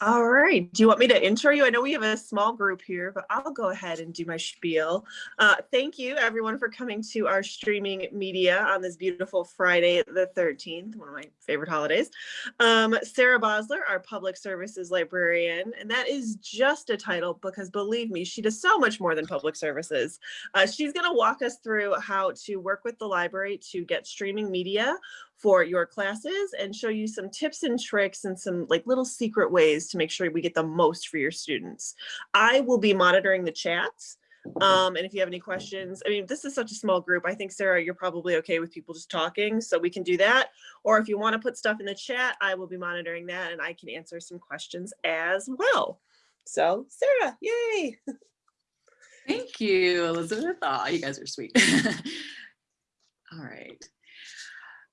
All right. Do you want me to intro you? I know we have a small group here, but I'll go ahead and do my spiel. Uh, thank you everyone for coming to our streaming media on this beautiful Friday the 13th, one of my favorite holidays. Um, Sarah Bosler, our public services librarian, and that is just a title because believe me, she does so much more than public services. Uh, she's going to walk us through how to work with the library to get streaming media for your classes and show you some tips and tricks and some like little secret ways to make sure we get the most for your students. I will be monitoring the chats. Um, and if you have any questions, I mean, this is such a small group. I think, Sarah, you're probably okay with people just talking, so we can do that. Or if you want to put stuff in the chat, I will be monitoring that and I can answer some questions as well. So, Sarah, yay. Thank you, Elizabeth. Oh, you guys are sweet. All right.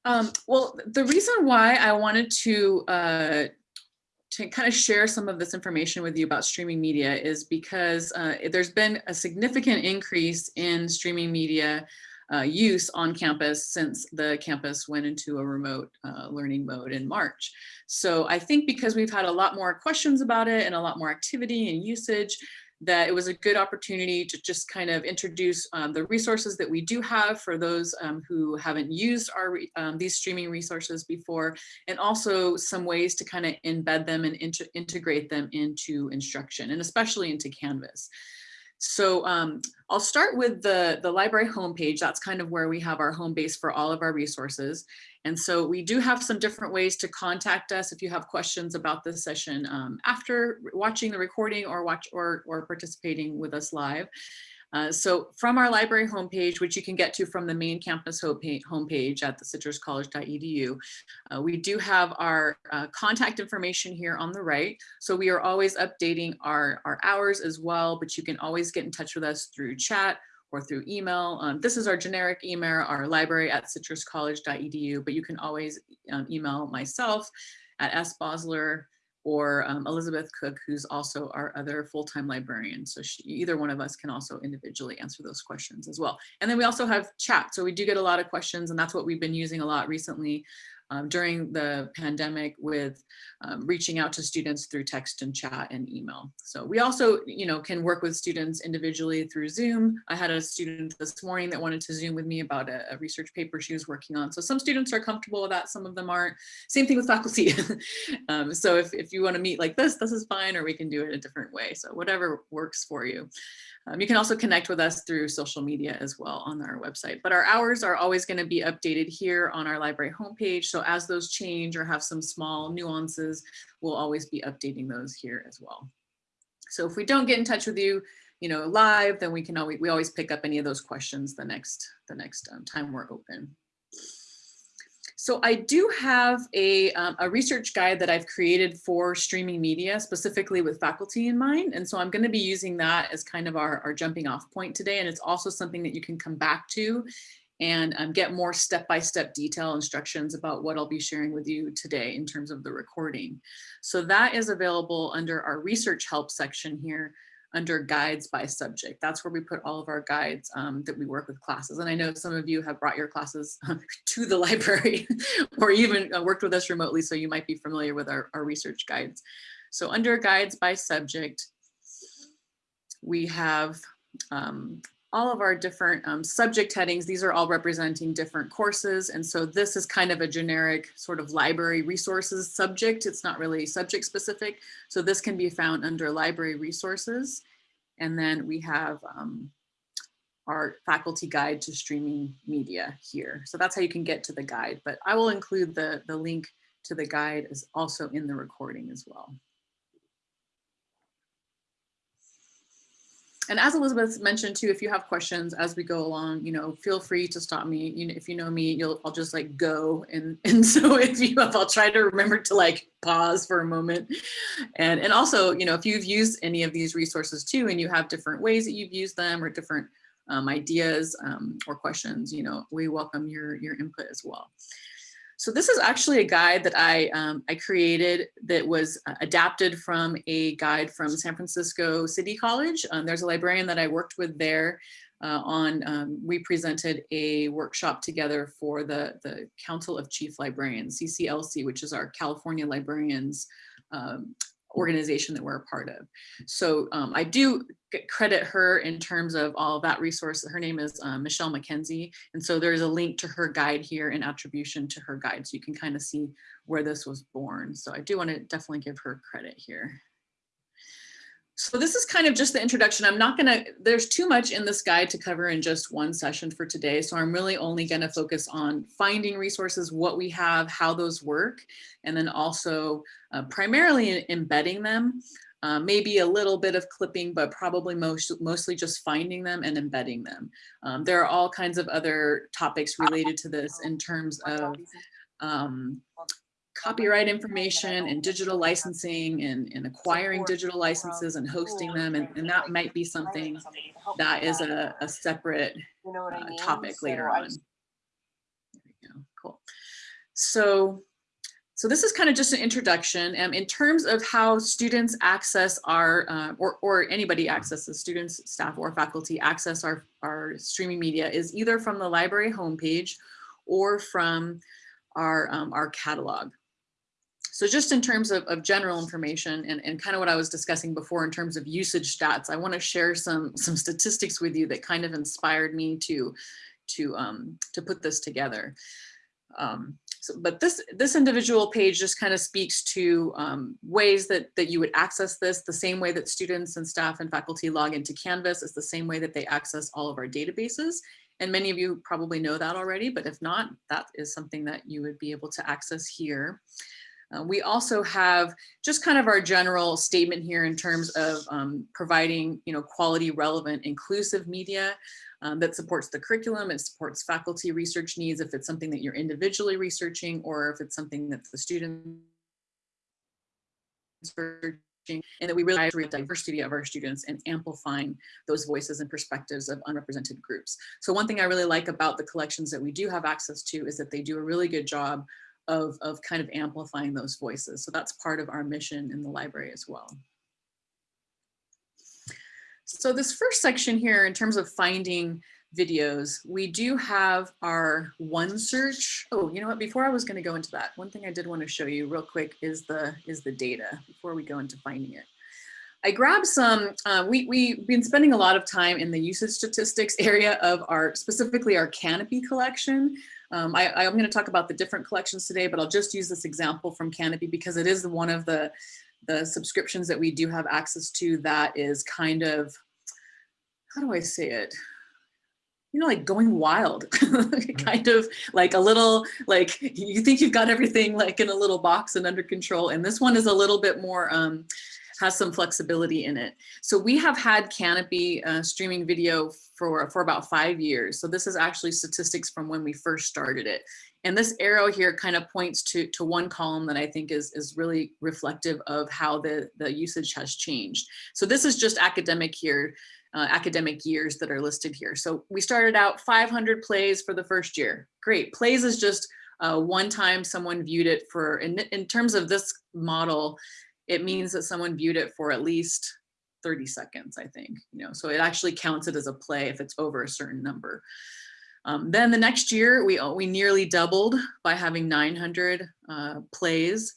Um, well, the reason why I wanted to uh, to kind of share some of this information with you about streaming media is because uh, there's been a significant increase in streaming media uh, use on campus since the campus went into a remote uh, learning mode in March. So I think because we've had a lot more questions about it and a lot more activity and usage, that it was a good opportunity to just kind of introduce um, the resources that we do have for those um, who haven't used our um, these streaming resources before, and also some ways to kind of embed them and integrate them into instruction, and especially into Canvas. So um, I'll start with the, the library homepage. That's kind of where we have our home base for all of our resources. And so we do have some different ways to contact us if you have questions about this session um, after watching the recording or watch or, or participating with us live. Uh, so from our library homepage, which you can get to from the main campus homepage at the citruscollege.edu, uh, we do have our uh, contact information here on the right. So we are always updating our, our hours as well, but you can always get in touch with us through chat or through email. Um, this is our generic email, our library at citruscollege.edu, but you can always um, email myself at sbosler or um, Elizabeth Cook, who's also our other full-time librarian. So she, either one of us can also individually answer those questions as well. And then we also have chat. So we do get a lot of questions and that's what we've been using a lot recently um, during the pandemic with um, reaching out to students through text and chat and email. So we also, you know, can work with students individually through Zoom. I had a student this morning that wanted to Zoom with me about a, a research paper she was working on. So some students are comfortable with that, some of them aren't. Same thing with faculty. um, so if, if you want to meet like this, this is fine, or we can do it a different way. So whatever works for you. Um, you can also connect with us through social media as well on our website, but our hours are always going to be updated here on our library homepage. So as those change or have some small nuances, we'll always be updating those here as well. So if we don't get in touch with you, you know, live, then we can always, we always pick up any of those questions the next, the next um, time we're open. So I do have a, um, a research guide that I've created for streaming media, specifically with faculty in mind. And so I'm gonna be using that as kind of our, our jumping off point today. And it's also something that you can come back to and um, get more step-by-step -step detail instructions about what I'll be sharing with you today in terms of the recording. So that is available under our research help section here under guides by subject. That's where we put all of our guides um, that we work with classes. And I know some of you have brought your classes to the library or even uh, worked with us remotely, so you might be familiar with our, our research guides. So under guides by subject, we have um, all of our different um, subject headings. These are all representing different courses. And so this is kind of a generic sort of library resources subject. It's not really subject specific. So this can be found under library resources. And then we have um, our faculty guide to streaming media here. So that's how you can get to the guide, but I will include the, the link to the guide is also in the recording as well. And as Elizabeth mentioned too, if you have questions as we go along, you know, feel free to stop me. You know, if you know me, you'll I'll just like go and and so if you have, I'll try to remember to like pause for a moment. And and also, you know, if you've used any of these resources too, and you have different ways that you've used them or different um, ideas um, or questions, you know, we welcome your your input as well. So this is actually a guide that I, um, I created that was uh, adapted from a guide from San Francisco City College. Um, there's a librarian that I worked with there uh, on, um, we presented a workshop together for the, the Council of Chief Librarians, CCLC, which is our California Librarians um, organization that we're a part of. So um, I do credit her in terms of all of that resource. Her name is uh, Michelle McKenzie. And so there's a link to her guide here and attribution to her guide. So you can kind of see where this was born. So I do want to definitely give her credit here. So this is kind of just the introduction. I'm not gonna, there's too much in this guide to cover in just one session for today. So I'm really only gonna focus on finding resources, what we have, how those work, and then also uh, primarily embedding them. Uh, maybe a little bit of clipping, but probably most, mostly just finding them and embedding them. Um, there are all kinds of other topics related to this in terms of um, copyright information and digital licensing and, and acquiring digital licenses and hosting them. And, and that might be something that is a, a separate uh, topic later on. There we go, cool. So, so this is kind of just an introduction. Um, in terms of how students access our, uh, or, or anybody accesses, students, staff, or faculty access our, our streaming media is either from the library homepage or from our, um, our catalog. So just in terms of, of general information and, and kind of what I was discussing before in terms of usage stats, I want to share some, some statistics with you that kind of inspired me to, to, um, to put this together. Um, so, but this, this individual page just kind of speaks to um, ways that, that you would access this the same way that students and staff and faculty log into Canvas is the same way that they access all of our databases. And many of you probably know that already, but if not, that is something that you would be able to access here. Uh, we also have just kind of our general statement here in terms of um, providing, you know, quality, relevant, inclusive media um, that supports the curriculum, it supports faculty research needs if it's something that you're individually researching or if it's something that the students researching, and that we really the diversity of our students and amplifying those voices and perspectives of unrepresented groups. So one thing I really like about the collections that we do have access to is that they do a really good job of, of kind of amplifying those voices. So that's part of our mission in the library as well. So this first section here in terms of finding videos, we do have our OneSearch. Oh, you know what, before I was gonna go into that, one thing I did wanna show you real quick is the, is the data before we go into finding it. I grabbed some, uh, we, we've been spending a lot of time in the usage statistics area of our, specifically our Kanopy collection. Um, I, I'm going to talk about the different collections today, but I'll just use this example from Kanopy because it is one of the, the subscriptions that we do have access to that is kind of, how do I say it? you know, like going wild, mm-hmm. kind of like a little, like you think you've got everything like in a little box and under control. And this one is a little bit more, um, has some flexibility in it. So we have had Kanopy uh, streaming video for, for about five years. So this is actually statistics from when we first started it. And this arrow here kind of points to, to one column that I think is, is really reflective of how the, the usage has changed. So this is just academic here, uh, academic years that are listed here. So we started out 500 plays for the first year. Great, plays is just uh, one time someone viewed it for, in, in terms of this model, it means that someone viewed it for at least 30 seconds, I think, you know, so it actually counts it as a play if it's over a certain number. Um, then the next year, we, we nearly doubled by having 900 uh, plays.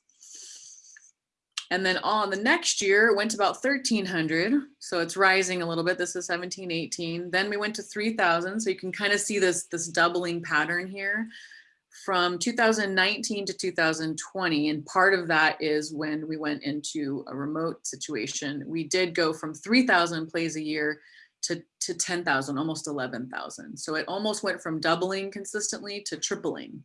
And then on the next year, it went to about 1300. So it's rising a little bit. This is 17, 18. Then we went to 3000. So you can kind of see this, this doubling pattern here from 2019 to 2020, and part of that is when we went into a remote situation, we did go from 3,000 plays a year to, to 10,000, almost 11,000. So it almost went from doubling consistently to tripling.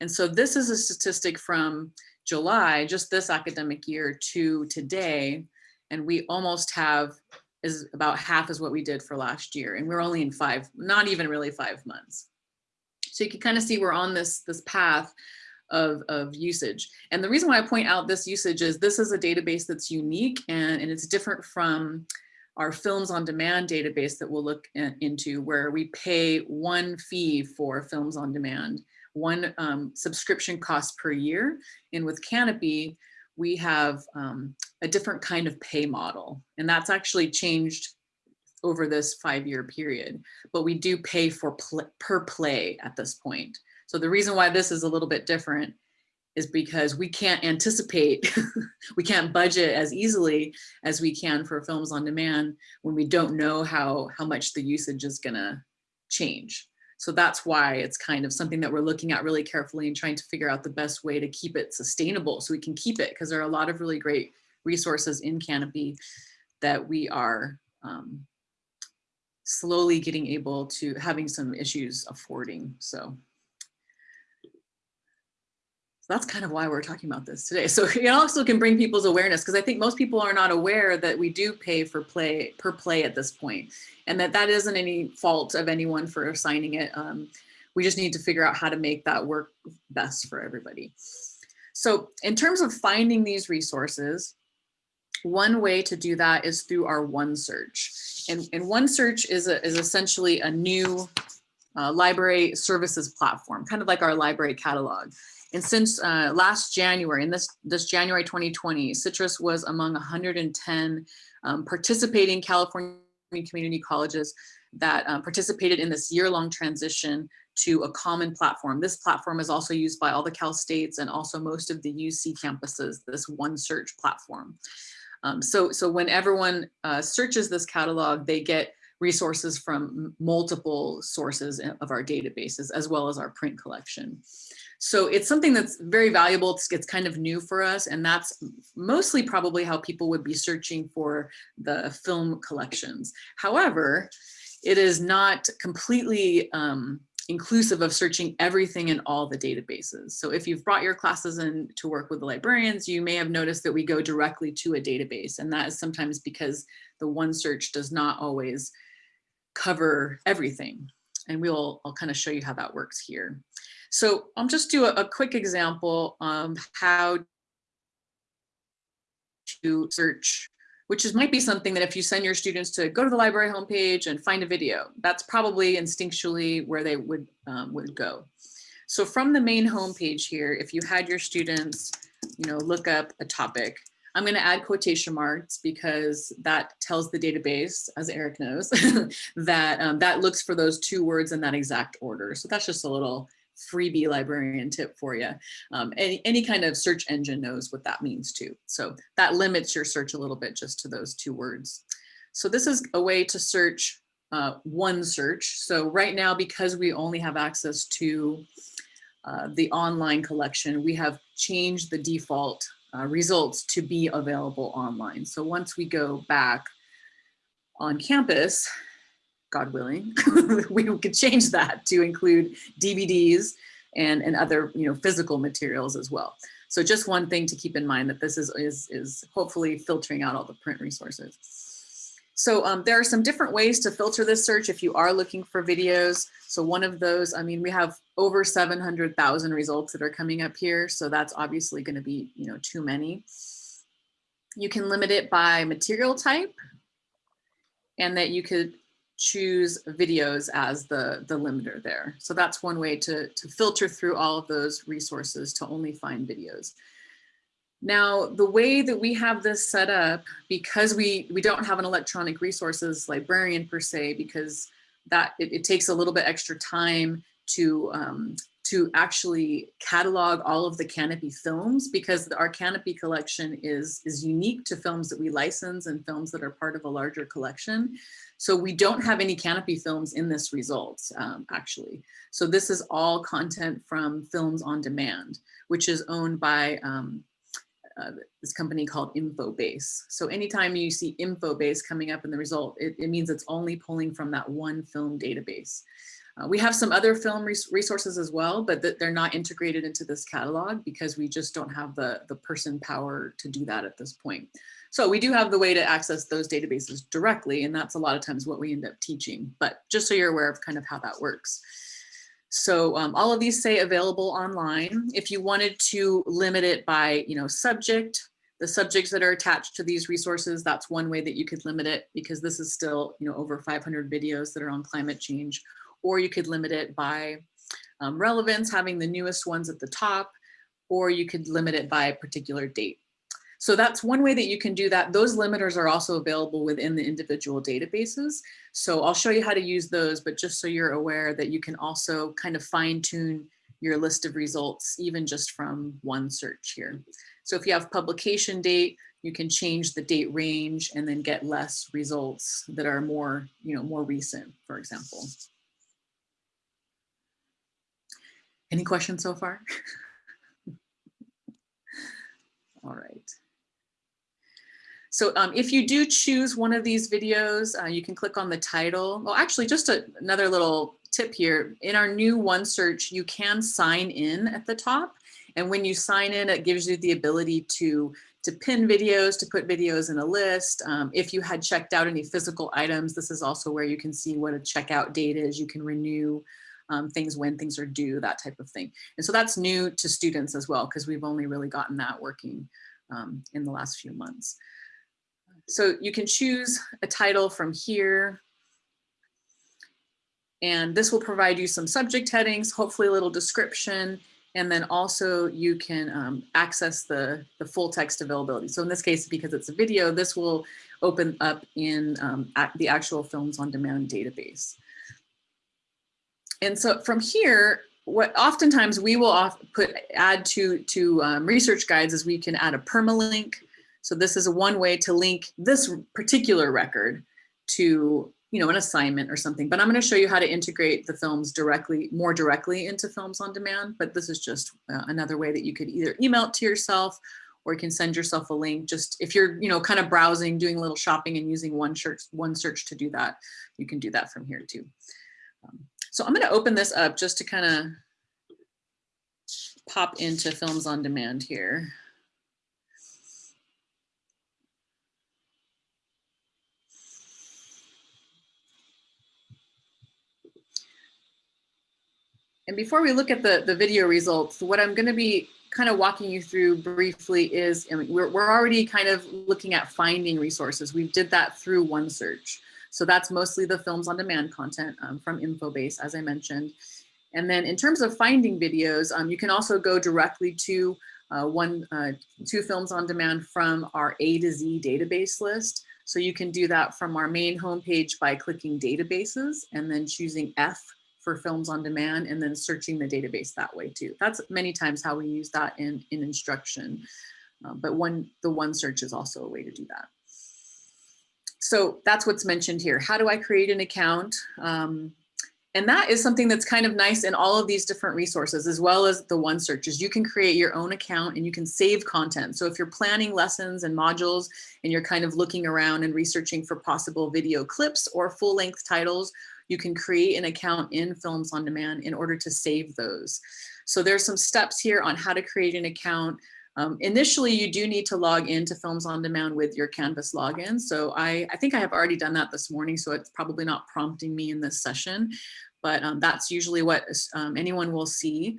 And so this is a statistic from July, just this academic year to today, and we almost have is about half as what we did for last year. And we're only in five, not even really five months. So you can kind of see we're on this, this path of, of usage. And the reason why I point out this usage is this is a database that's unique and, and it's different from our films on demand database that we'll look into where we pay one fee for films on demand, one um, subscription cost per year. And with Kanopy, we have um, a different kind of pay model. And that's actually changed over this five-year period, but we do pay for pl per play at this point. So the reason why this is a little bit different is because we can't anticipate, we can't budget as easily as we can for films on demand when we don't know how, how much the usage is gonna change. So that's why it's kind of something that we're looking at really carefully and trying to figure out the best way to keep it sustainable so we can keep it because there are a lot of really great resources in Kanopy that we are um, slowly getting able to having some issues affording. So so that's kind of why we're talking about this today. So it also can bring people's awareness because I think most people are not aware that we do pay for play per play at this point and that that isn't any fault of anyone for assigning it. Um, we just need to figure out how to make that work best for everybody. So in terms of finding these resources, one way to do that is through our OneSearch. And, and OneSearch is, a, is essentially a new uh, library services platform, kind of like our library catalog. And since uh, last January, in this, this January 2020, Citrus was among 110 um, participating California community colleges that uh, participated in this year-long transition to a common platform. This platform is also used by all the Cal States and also most of the UC campuses, this OneSearch platform. Um, so, so when everyone uh, searches this catalog, they get resources from multiple sources of our databases, as well as our print collection. So it's something that's very valuable. It's, it's kind of new for us. And that's mostly probably how people would be searching for the film collections. However, it is not completely um, inclusive of searching everything in all the databases. So if you've brought your classes in to work with the librarians, you may have noticed that we go directly to a database. And that is sometimes because the one search does not always cover everything. And we'll, I'll kind of show you how that works here. So I'll just do a, a quick example on how to search, which is might be something that if you send your students to go to the library homepage and find a video, that's probably instinctually where they would, um, would go. So from the main homepage here, if you had your students, you know, look up a topic, I'm going to add quotation marks because that tells the database, as Eric knows, that um, that looks for those two words in that exact order. So that's just a little freebie librarian tip for you. Um, any, any kind of search engine knows what that means too. So that limits your search a little bit just to those two words. So this is a way to search uh, OneSearch. So right now, because we only have access to uh, the online collection, we have changed the default uh, results to be available online. So once we go back on campus, God willing, we could change that to include DVDs and, and other you know, physical materials as well. So just one thing to keep in mind that this is, is, is hopefully filtering out all the print resources. So um, there are some different ways to filter this search if you are looking for videos. So one of those, I mean, we have over 700,000 results that are coming up here. So that's obviously gonna be, you know, too many. You can limit it by material type and that you could choose videos as the, the limiter there. So that's one way to, to filter through all of those resources to only find videos. Now, the way that we have this set up, because we, we don't have an electronic resources librarian per se, because that it, it takes a little bit extra time to um, to actually catalog all of the Kanopy films because our Kanopy collection is, is unique to films that we license and films that are part of a larger collection. So we don't have any Kanopy films in this result, um, actually. So this is all content from Films on Demand, which is owned by um, uh, this company called Infobase. So anytime you see Infobase coming up in the result, it, it means it's only pulling from that one film database. Uh, we have some other film res resources as well, but th they're not integrated into this catalog because we just don't have the, the person power to do that at this point. So we do have the way to access those databases directly, and that's a lot of times what we end up teaching, but just so you're aware of kind of how that works. So um, all of these say available online. If you wanted to limit it by, you know, subject, the subjects that are attached to these resources, that's one way that you could limit it because this is still, you know, over 500 videos that are on climate change or you could limit it by um, relevance, having the newest ones at the top, or you could limit it by a particular date. So that's one way that you can do that. Those limiters are also available within the individual databases. So I'll show you how to use those, but just so you're aware that you can also kind of fine tune your list of results, even just from one search here. So if you have publication date, you can change the date range and then get less results that are more, you know, more recent, for example. Any questions so far? All right. So um, if you do choose one of these videos, uh, you can click on the title. Well, actually, just a, another little tip here. In our new OneSearch, you can sign in at the top. And when you sign in, it gives you the ability to, to pin videos, to put videos in a list. Um, if you had checked out any physical items, this is also where you can see what a checkout date is. You can renew um, things when things are due, that type of thing. And so that's new to students as well, because we've only really gotten that working um, in the last few months. So you can choose a title from here. And this will provide you some subject headings, hopefully a little description, and then also you can um, access the, the full text availability. So in this case, because it's a video, this will open up in um, the actual Films on Demand database. And so from here, what oftentimes we will put add to, to um, research guides is we can add a permalink so this is one way to link this particular record to you know, an assignment or something, but I'm going to show you how to integrate the films directly, more directly into Films on Demand. But this is just uh, another way that you could either email it to yourself or you can send yourself a link. Just if you're, you know, kind of browsing, doing a little shopping and using one search, one search to do that, you can do that from here too. Um, so I'm going to open this up just to kind of pop into Films on Demand here. And before we look at the, the video results, what I'm gonna be kind of walking you through briefly is, I mean, we're, we're already kind of looking at finding resources. We did that through OneSearch. So that's mostly the films on demand content um, from Infobase, as I mentioned. And then in terms of finding videos, um, you can also go directly to uh, one, uh, two films on demand from our A to Z database list. So you can do that from our main homepage by clicking databases and then choosing F for films on demand and then searching the database that way too. That's many times how we use that in, in instruction. Um, but one, the one search is also a way to do that. So that's what's mentioned here. How do I create an account? Um, and that is something that's kind of nice in all of these different resources, as well as the OneSearch is you can create your own account and you can save content. So if you're planning lessons and modules and you're kind of looking around and researching for possible video clips or full length titles, you can create an account in Films on Demand in order to save those. So there's some steps here on how to create an account. Um, initially, you do need to log into Films on Demand with your Canvas login. So I, I think I have already done that this morning, so it's probably not prompting me in this session, but um, that's usually what um, anyone will see.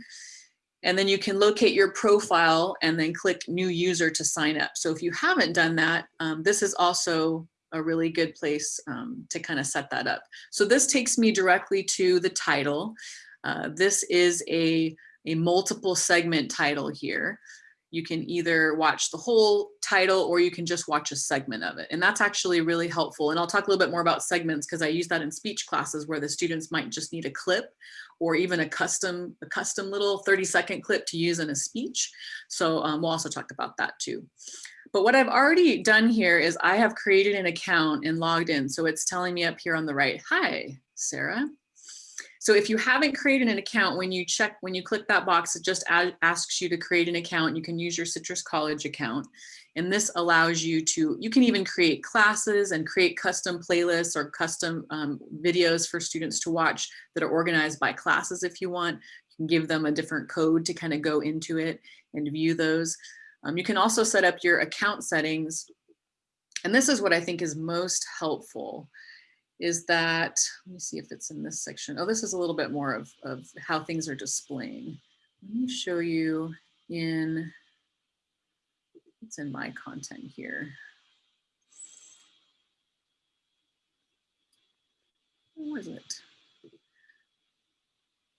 And then you can locate your profile and then click new user to sign up. So if you haven't done that, um, this is also a really good place um, to kind of set that up. So this takes me directly to the title. Uh, this is a, a multiple segment title here. You can either watch the whole title or you can just watch a segment of it. And that's actually really helpful. And I'll talk a little bit more about segments because I use that in speech classes where the students might just need a clip or even a custom, a custom little 30 second clip to use in a speech. So um, we'll also talk about that too. But what I've already done here is I have created an account and logged in. So it's telling me up here on the right, hi, Sarah. So if you haven't created an account, when you check, when you click that box, it just asks you to create an account. You can use your Citrus College account. And this allows you to, you can even create classes and create custom playlists or custom um, videos for students to watch that are organized by classes if you want. You can give them a different code to kind of go into it and view those. Um, you can also set up your account settings. And this is what I think is most helpful is that, let me see if it's in this section. Oh, this is a little bit more of, of how things are displaying. Let me show you in, it's in my content here. Where is it?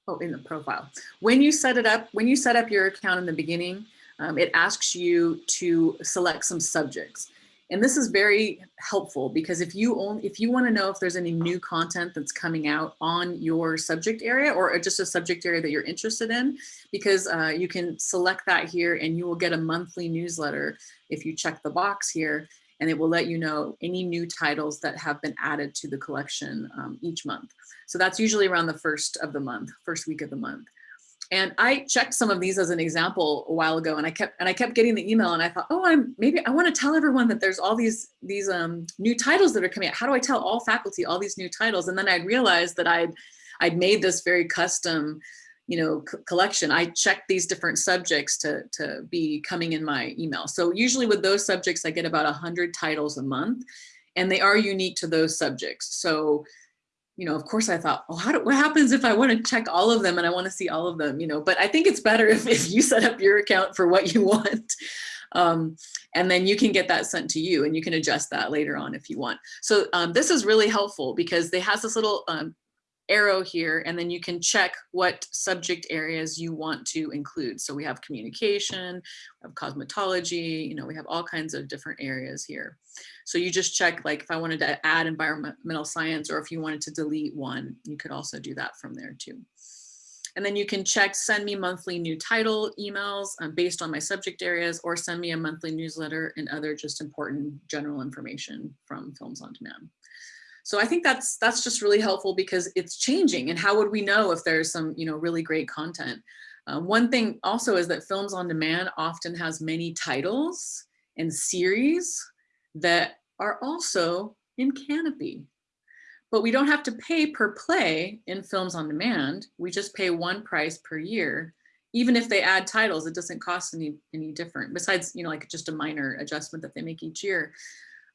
Oh, in the profile. When you set it up, when you set up your account in the beginning, um, it asks you to select some subjects. And this is very helpful because if you only, if you want to know if there's any new content that's coming out on your subject area or just a subject area that you're interested in, because uh, you can select that here and you will get a monthly newsletter if you check the box here and it will let you know any new titles that have been added to the collection um, each month. So that's usually around the first of the month, first week of the month. And I checked some of these as an example a while ago and I kept and I kept getting the email and I thought, oh, I'm maybe I want to tell everyone that there's all these these um, new titles that are coming out. How do I tell all faculty all these new titles? And then I realized that I'd I'd made this very custom, you know, collection. I checked these different subjects to to be coming in my email. So usually with those subjects, I get about a hundred titles a month, and they are unique to those subjects. So you know, of course I thought, oh, how do, what happens if I want to check all of them and I want to see all of them, you know, but I think it's better if, if you set up your account for what you want. Um, and then you can get that sent to you and you can adjust that later on if you want. So um, this is really helpful because they has this little um, arrow here and then you can check what subject areas you want to include. So we have communication, we have cosmetology, you know, we have all kinds of different areas here. So you just check like if I wanted to add environmental science or if you wanted to delete one, you could also do that from there too. And then you can check send me monthly new title emails um, based on my subject areas or send me a monthly newsletter and other just important general information from Films on Demand. So I think that's that's just really helpful because it's changing and how would we know if there's some you know really great content. Uh, one thing also is that Films on Demand often has many titles and series that are also in Kanopy. But we don't have to pay per play in Films on Demand. We just pay one price per year. Even if they add titles, it doesn't cost any, any different besides, you know, like just a minor adjustment that they make each year.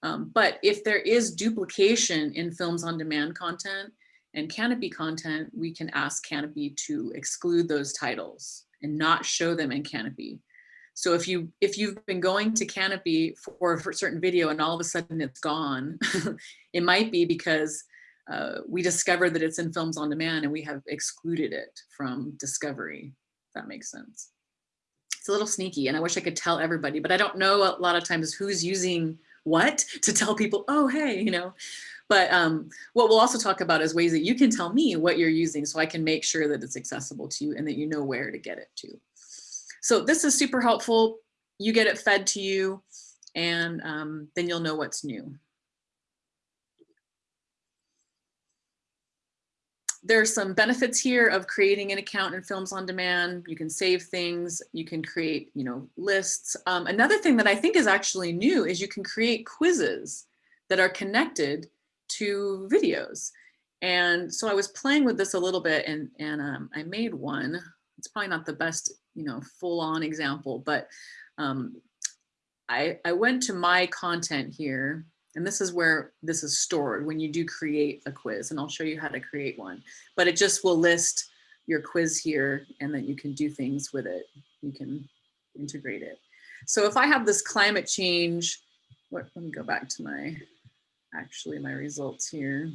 Um, but if there is duplication in films on demand content and Kanopy content, we can ask Kanopy to exclude those titles and not show them in Kanopy. So if you if you've been going to Kanopy for, a certain video and all of a sudden it's gone, it might be because uh, we discovered that it's in films on demand and we have excluded it from discovery. If that makes sense. It's a little sneaky and I wish I could tell everybody, but I don't know a lot of times who's using what to tell people, oh, hey, you know, but um, what we'll also talk about is ways that you can tell me what you're using so I can make sure that it's accessible to you and that you know where to get it to. So this is super helpful. You get it fed to you and um, then you'll know what's new. There's some benefits here of creating an account in Films on Demand. You can save things, you can create, you know, lists. Um, another thing that I think is actually new is you can create quizzes that are connected to videos. And so I was playing with this a little bit and, and um, I made one. It's probably not the best, you know, full on example, but um, I, I went to my content here and this is where this is stored when you do create a quiz and I'll show you how to create one. But it just will list your quiz here and then you can do things with it. You can integrate it. So if I have this climate change, let me go back to my, actually my results here.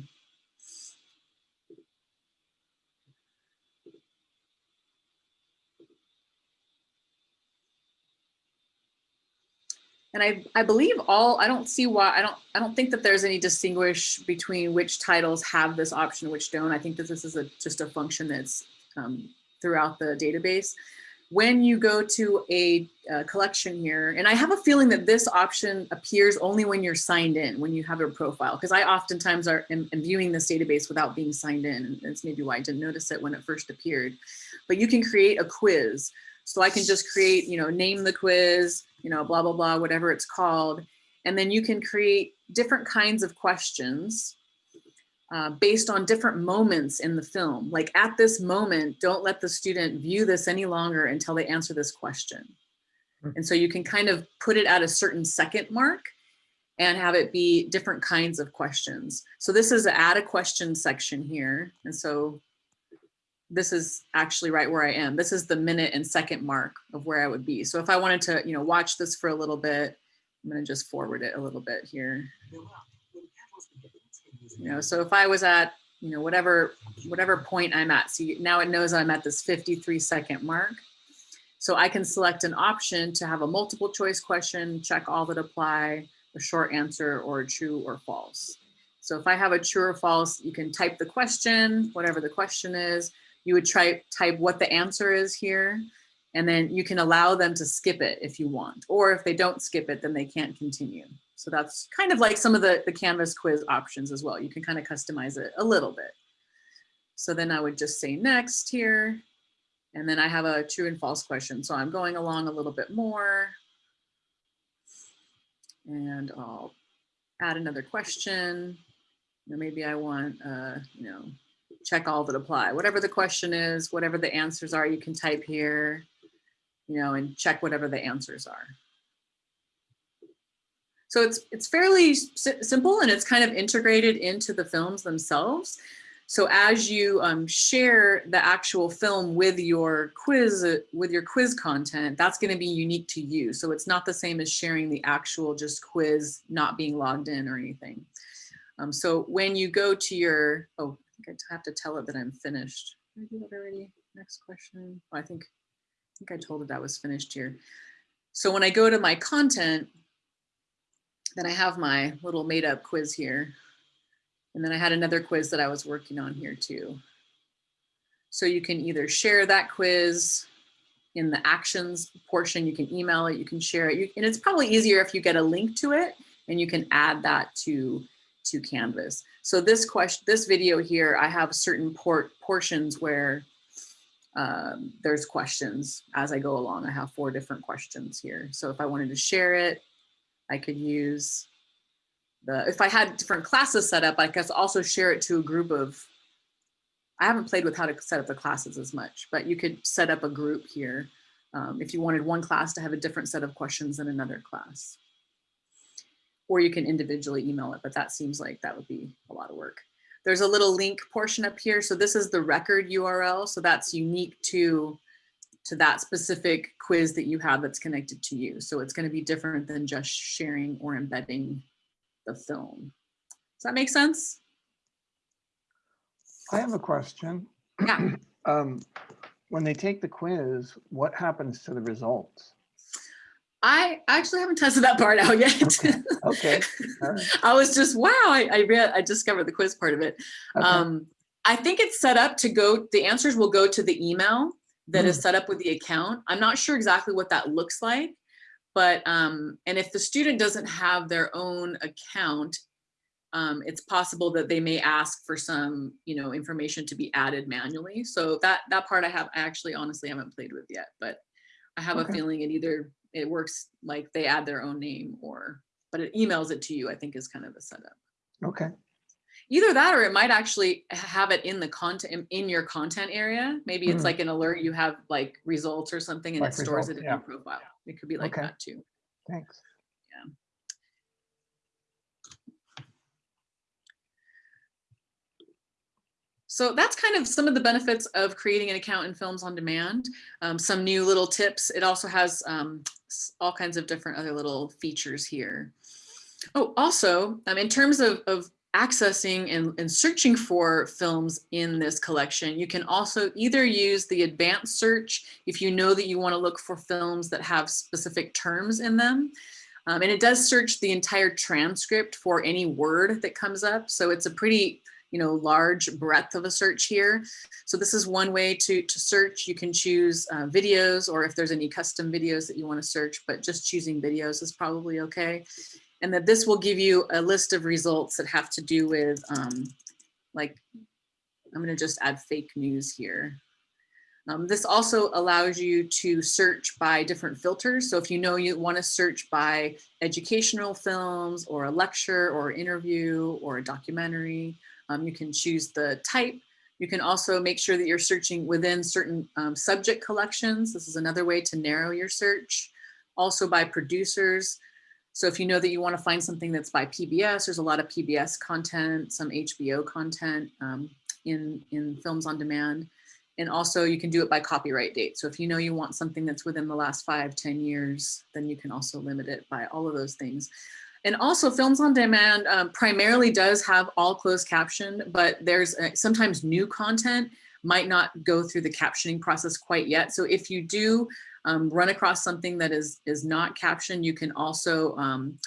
And I, I believe all, I don't see why, I don't, I don't think that there's any distinguish between which titles have this option, which don't. I think that this is a, just a function that's um, throughout the database. When you go to a, a, collection here, and I have a feeling that this option appears only when you're signed in, when you have a profile, because I oftentimes are am, am viewing this database without being signed in. That's maybe why I didn't notice it when it first appeared. But you can create a quiz. So I can just create, you know, name the quiz, you know, blah, blah, blah, whatever it's called. And then you can create different kinds of questions uh, based on different moments in the film. Like at this moment, don't let the student view this any longer until they answer this question. Hmm. And so you can kind of put it at a certain second mark and have it be different kinds of questions. So this is add a question section here. And so this is actually right where I am. This is the minute and second mark of where I would be. So if I wanted to, you know, watch this for a little bit, I'm going to just forward it a little bit here. You know, so if I was at, you know, whatever, whatever point I'm at, see now it knows I'm at this 53 second mark. So I can select an option to have a multiple choice question, check all that apply, a short answer or true or false. So if I have a true or false, you can type the question, whatever the question is. You would try type what the answer is here, and then you can allow them to skip it if you want. Or if they don't skip it, then they can't continue. So that's kind of like some of the, the Canvas quiz options as well. You can kind of customize it a little bit. So then I would just say next here. And then I have a true and false question. So I'm going along a little bit more. And I'll add another question. Maybe I want, uh, you know, check all that apply. Whatever the question is, whatever the answers are, you can type here, you know, and check whatever the answers are. So it's, it's fairly simple and it's kind of integrated into the films themselves. So as you um, share the actual film with your quiz, with your quiz content, that's gonna be unique to you. So it's not the same as sharing the actual just quiz, not being logged in or anything. Um, so when you go to your, oh, I think I have to tell it that I'm finished. Did I do that already? Next question. Oh, I think, I think I told it that was finished here. So when I go to my content, then I have my little made up quiz here. And then I had another quiz that I was working on here too. So you can either share that quiz in the actions portion, you can email it, you can share it. You, and it's probably easier if you get a link to it and you can add that to, to Canvas. So this question, this video here, I have certain port portions where um, there's questions as I go along. I have four different questions here. So if I wanted to share it, I could use the, if I had different classes set up, I could also share it to a group of, I haven't played with how to set up the classes as much, but you could set up a group here um, if you wanted one class to have a different set of questions than another class. Or you can individually email it, but that seems like that would be a lot of work. There's a little link portion up here. So this is the record URL. So that's unique to to that specific quiz that you have that's connected to you. So it's going to be different than just sharing or embedding the film. Does that make sense? I have a question. Yeah. um, when they take the quiz, what happens to the results? I actually haven't tested that part out yet. Okay. okay. Right. I was just, wow, I, I read, I discovered the quiz part of it. Okay. Um, I think it's set up to go, the answers will go to the email that mm. is set up with the account. I'm not sure exactly what that looks like, but, um, and if the student doesn't have their own account, um, it's possible that they may ask for some, you know, information to be added manually. So that, that part I have, I actually honestly haven't played with yet, but I have okay. a feeling it either, it works like they add their own name or, but it emails it to you, I think is kind of the setup. Okay either that or it might actually have it in the content in your content area maybe it's mm. like an alert you have like results or something and like it stores results, it in yeah. your profile it could be like okay. that too thanks So that's kind of some of the benefits of creating an account in Films on Demand. Um, some new little tips. It also has um, all kinds of different other little features here. Oh, also, um, in terms of, of accessing and, and, searching for films in this collection. You can also either use the advanced search if you know that you want to look for films that have specific terms in them. Um, and it does search the entire transcript for any word that comes up. So it's a pretty you know, large breadth of a search here. So this is one way to, to search. You can choose uh, videos or if there's any custom videos that you want to search, but just choosing videos is probably okay and that this will give you a list of results that have to do with um, like, I'm gonna just add fake news here. Um, this also allows you to search by different filters. So if you know you wanna search by educational films or a lecture or interview or a documentary, um, you can choose the type. You can also make sure that you're searching within certain um, subject collections. This is another way to narrow your search. Also by producers. So if you know that you want to find something that's by PBS, there's a lot of PBS content, some HBO content um, in, in films on demand. And also you can do it by copyright date. So if you know you want something that's within the last five, ten years, then you can also limit it by all of those things. And also Films on Demand um, primarily does have all closed caption, but there's uh, sometimes new content might not go through the captioning process quite yet. So if you do um, run across something that is, is not captioned, you can also um,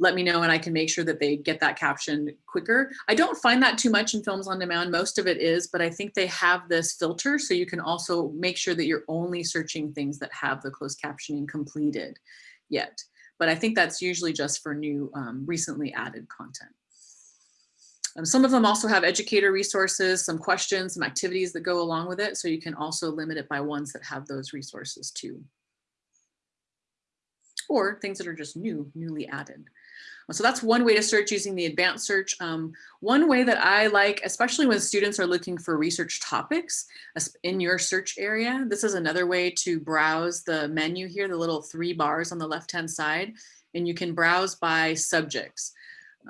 let me know and I can make sure that they get that caption quicker. I don't find that too much in films on demand. Most of it is, but I think they have this filter so you can also make sure that you're only searching things that have the closed captioning completed yet. But I think that's usually just for new um, recently added content. Um, some of them also have educator resources, some questions, some activities that go along with it. So you can also limit it by ones that have those resources too. Or things that are just new, newly added. So that's one way to search using the advanced search. Um, one way that I like, especially when students are looking for research topics in your search area, this is another way to browse the menu here, the little three bars on the left-hand side, and you can browse by subjects.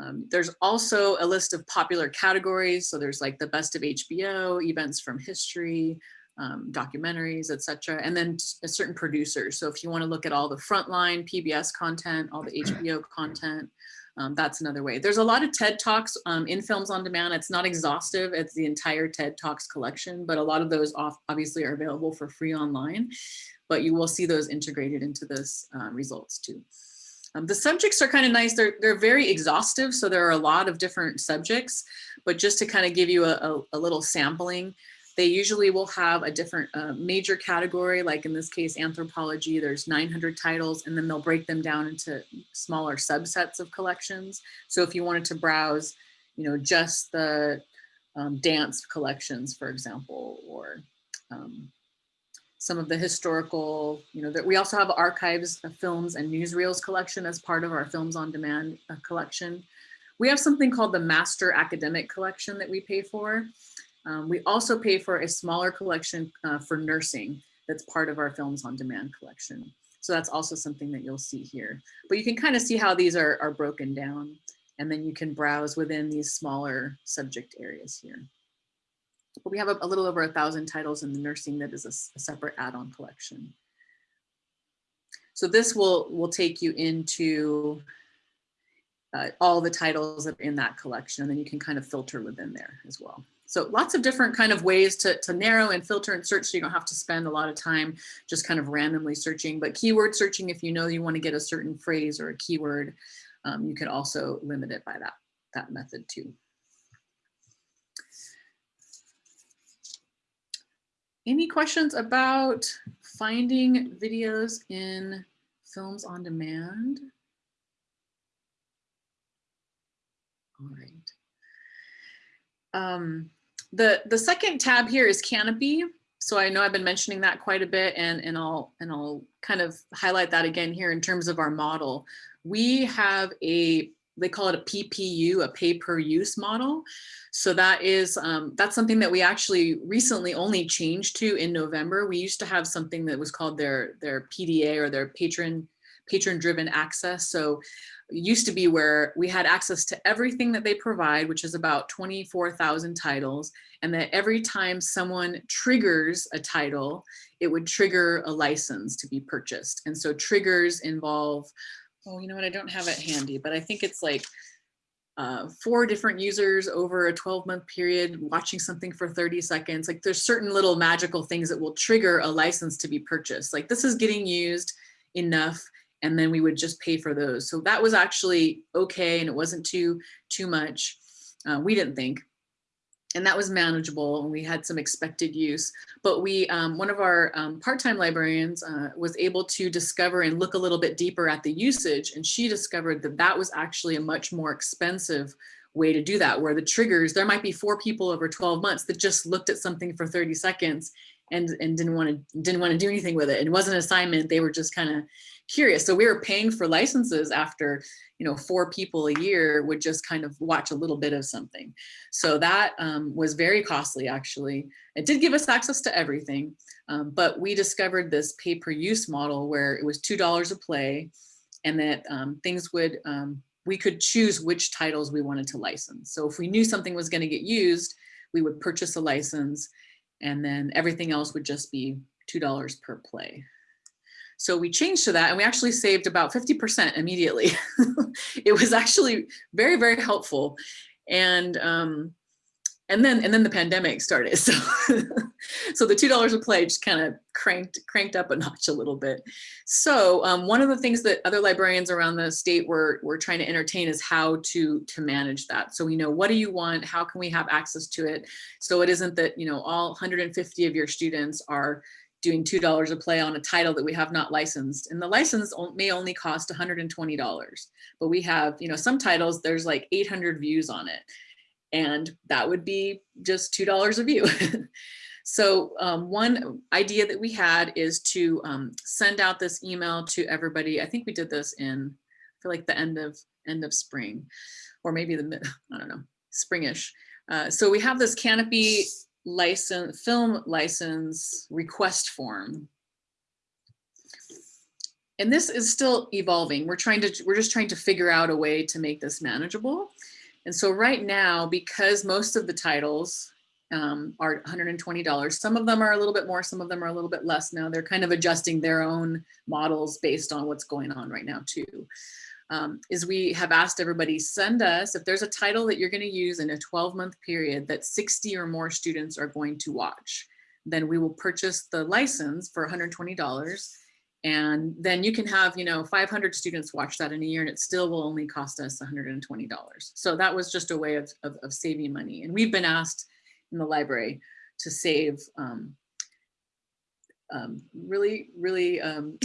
Um, there's also a list of popular categories. So there's like the best of HBO, events from history, um, documentaries, etc. And then a certain producers. So if you want to look at all the frontline PBS content, all the HBO content, um, that's another way. There's a lot of TED Talks um, in Films on Demand. It's not exhaustive. It's the entire TED Talks collection, but a lot of those off, obviously are available for free online, but you will see those integrated into this uh, results too. Um, the subjects are kind of nice. They're, they're very exhaustive. So there are a lot of different subjects, but just to kind of give you a, a, a little sampling, they usually will have a different uh, major category, like in this case, anthropology, there's 900 titles, and then they'll break them down into smaller subsets of collections. So if you wanted to browse, you know, just the um, dance collections, for example, or um, some of the historical, you know, that we also have archives of films and newsreels collection as part of our films on demand uh, collection. We have something called the master academic collection that we pay for. Um, we also pay for a smaller collection uh, for nursing that's part of our films on demand collection. So that's also something that you'll see here. But you can kind of see how these are, are broken down and then you can browse within these smaller subject areas here. But we have a, a little over a thousand titles in the nursing that is a, a separate add-on collection. So this will, will take you into uh, all the titles that are in that collection, and then you can kind of filter within there as well. So lots of different kind of ways to, to narrow and filter and search so you don't have to spend a lot of time just kind of randomly searching. But keyword searching, if you know you want to get a certain phrase or a keyword, um, you can also limit it by that, that method too. Any questions about finding videos in films on demand? All right. Um, the, the second tab here is Kanopy. So I know I've been mentioning that quite a bit and, and, I'll, and I'll kind of highlight that again here in terms of our model. We have a they call it a PPU, a pay per use model. So that is, um, that's something that we actually recently only changed to in November. We used to have something that was called their, their PDA or their patron, patron driven access. So used to be where we had access to everything that they provide, which is about 24,000 titles. And that every time someone triggers a title, it would trigger a license to be purchased. And so triggers involve oh, you know what, I don't have it handy, but I think it's like uh, four different users over a 12 month period watching something for 30 seconds. Like there's certain little magical things that will trigger a license to be purchased. Like this is getting used enough and then we would just pay for those. So that was actually okay and it wasn't too, too much. Uh, we didn't think and that was manageable and we had some expected use but we um, one of our um, part-time librarians uh, was able to discover and look a little bit deeper at the usage and she discovered that that was actually a much more expensive way to do that where the triggers there might be four people over 12 months that just looked at something for 30 seconds and and didn't want to didn't want to do anything with it it wasn't an assignment they were just kind of curious so we were paying for licenses after you know, four people a year would just kind of watch a little bit of something. So that um, was very costly, actually. It did give us access to everything, um, but we discovered this pay per use model where it was $2 a play and that um, things would, um, we could choose which titles we wanted to license. So if we knew something was gonna get used, we would purchase a license and then everything else would just be $2 per play. So we changed to that and we actually saved about 50% immediately. it was actually very, very helpful. And, um, and then and then the pandemic started. So so the two dollars a play just kind of cranked cranked up a notch a little bit. So um, one of the things that other librarians around the state were were trying to entertain is how to to manage that. So we know what do you want? How can we have access to it? So it isn't that you know all 150 of your students are doing two dollars a play on a title that we have not licensed. And the license may only cost 120 dollars but we have you know some titles there's like 800 views on it and that would be just two dollars a view so um, one idea that we had is to um, send out this email to everybody i think we did this in feel like the end of end of spring or maybe the mid i don't know springish uh, so we have this Kanopy license, film license request form. And this is still evolving. We're trying to, we're just trying to figure out a way to make this manageable. And so right now, because most of the titles um, are $120, some of them are a little bit more, some of them are a little bit less now. They're kind of adjusting their own models based on what's going on right now too um, is we have asked everybody send us if there's a title that you're going to use in a 12 month period that 60 or more students are going to watch then we will purchase the license for $120 and then you can have you know 500 students watch that in a year and it still will only cost us $120 so that was just a way of, of, of saving money and we've been asked in the library to save um, um, really, really um,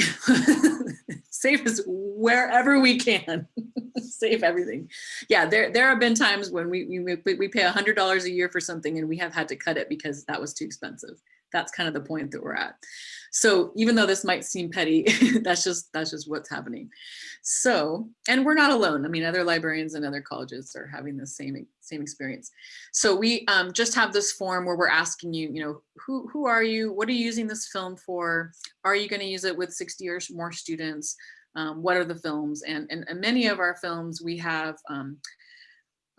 save us wherever we can. save everything. Yeah, there there have been times when we we, we pay a hundred dollars a year for something and we have had to cut it because that was too expensive. That's kind of the point that we're at. So even though this might seem petty, that's just that's just what's happening. So, and we're not alone. I mean, other librarians and other colleges are having the same same experience. So we um, just have this form where we're asking you, you know, who who are you? What are you using this film for? Are you going to use it with 60 or more students? Um, what are the films? And, and, and many of our films we have um,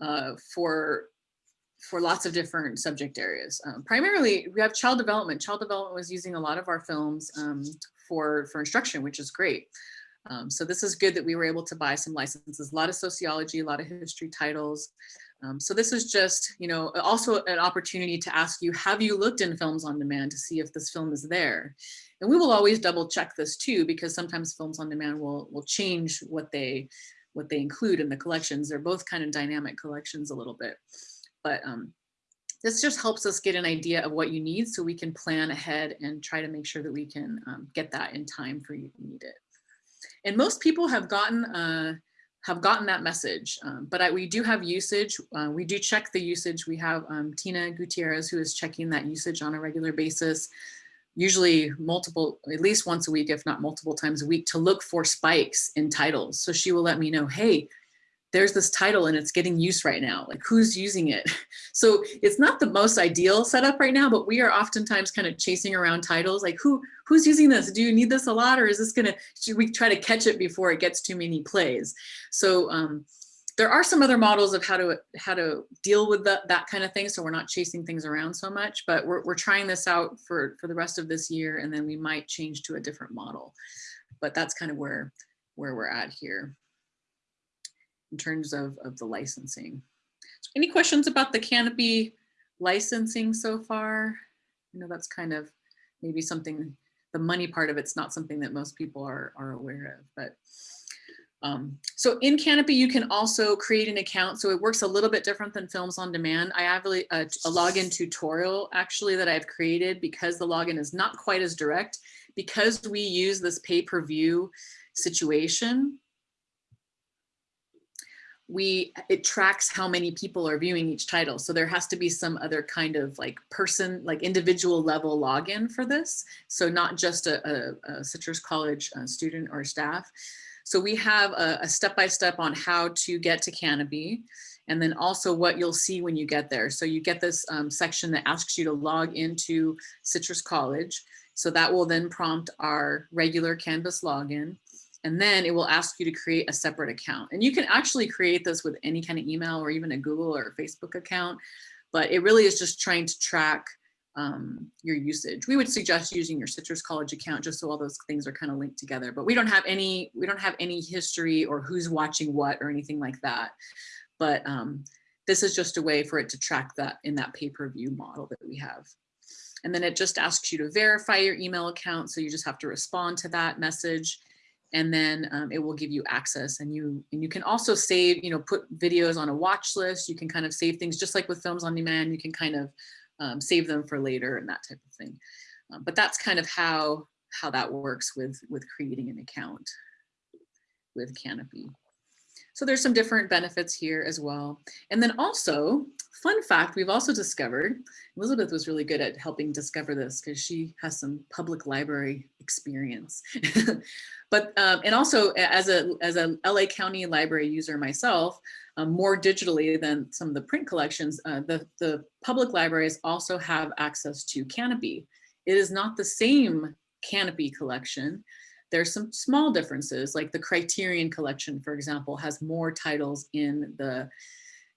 uh, for for lots of different subject areas. Um, primarily, we have child development. Child development was using a lot of our films um, for, for instruction, which is great. Um, so this is good that we were able to buy some licenses, a lot of sociology, a lot of history titles. Um, so this is just, you know, also an opportunity to ask you, have you looked in films on demand to see if this film is there? And we will always double check this too, because sometimes films on demand will, will change what they, what they include in the collections. They're both kind of dynamic collections a little bit but um, this just helps us get an idea of what you need so we can plan ahead and try to make sure that we can um, get that in time for you to need it. And most people have gotten uh, have gotten that message, um, but I, we do have usage. Uh, we do check the usage. We have um, Tina Gutierrez who is checking that usage on a regular basis, usually multiple, at least once a week, if not multiple times a week to look for spikes in titles. So she will let me know, hey, there's this title and it's getting use right now like who's using it? So it's not the most ideal setup right now but we are oftentimes kind of chasing around titles like who who's using this? Do you need this a lot or is this gonna should we try to catch it before it gets too many plays. So um, there are some other models of how to how to deal with that that kind of thing so we're not chasing things around so much but we're, we're trying this out for for the rest of this year and then we might change to a different model. But that's kind of where where we're at here in terms of, of the licensing. So any questions about the Kanopy licensing so far? You know, that's kind of maybe something, the money part of it's not something that most people are, are aware of, but um, so in Kanopy, you can also create an account. So it works a little bit different than Films on Demand. I have a, a, a login tutorial actually that I've created because the login is not quite as direct because we use this pay-per-view situation we it tracks how many people are viewing each title. So there has to be some other kind of like person like individual level login for this. So not just a, a, a citrus college uh, student or staff. So we have a step-by-step -step on how to get to Kanopy and then also what you'll see when you get there. So you get this um, section that asks you to log into citrus college. So that will then prompt our regular canvas login and then it will ask you to create a separate account. And you can actually create this with any kind of email or even a Google or Facebook account, but it really is just trying to track um, your usage. We would suggest using your Citrus College account just so all those things are kind of linked together, but we don't have any, we don't have any history or who's watching what or anything like that. But um, this is just a way for it to track that in that pay-per-view model that we have. And then it just asks you to verify your email account. So you just have to respond to that message and then um, it will give you access and you and you can also save, you know, put videos on a watch list. You can kind of save things just like with films on demand, you can kind of um, save them for later and that type of thing. Um, but that's kind of how how that works with with creating an account with Kanopy. So there's some different benefits here as well. And then also, fun fact, we've also discovered, Elizabeth was really good at helping discover this because she has some public library experience. but, um, and also as a, as a LA County library user myself, um, more digitally than some of the print collections, uh, the, the public libraries also have access to Kanopy. It is not the same Kanopy collection, there's some small differences, like the Criterion collection, for example, has more titles in the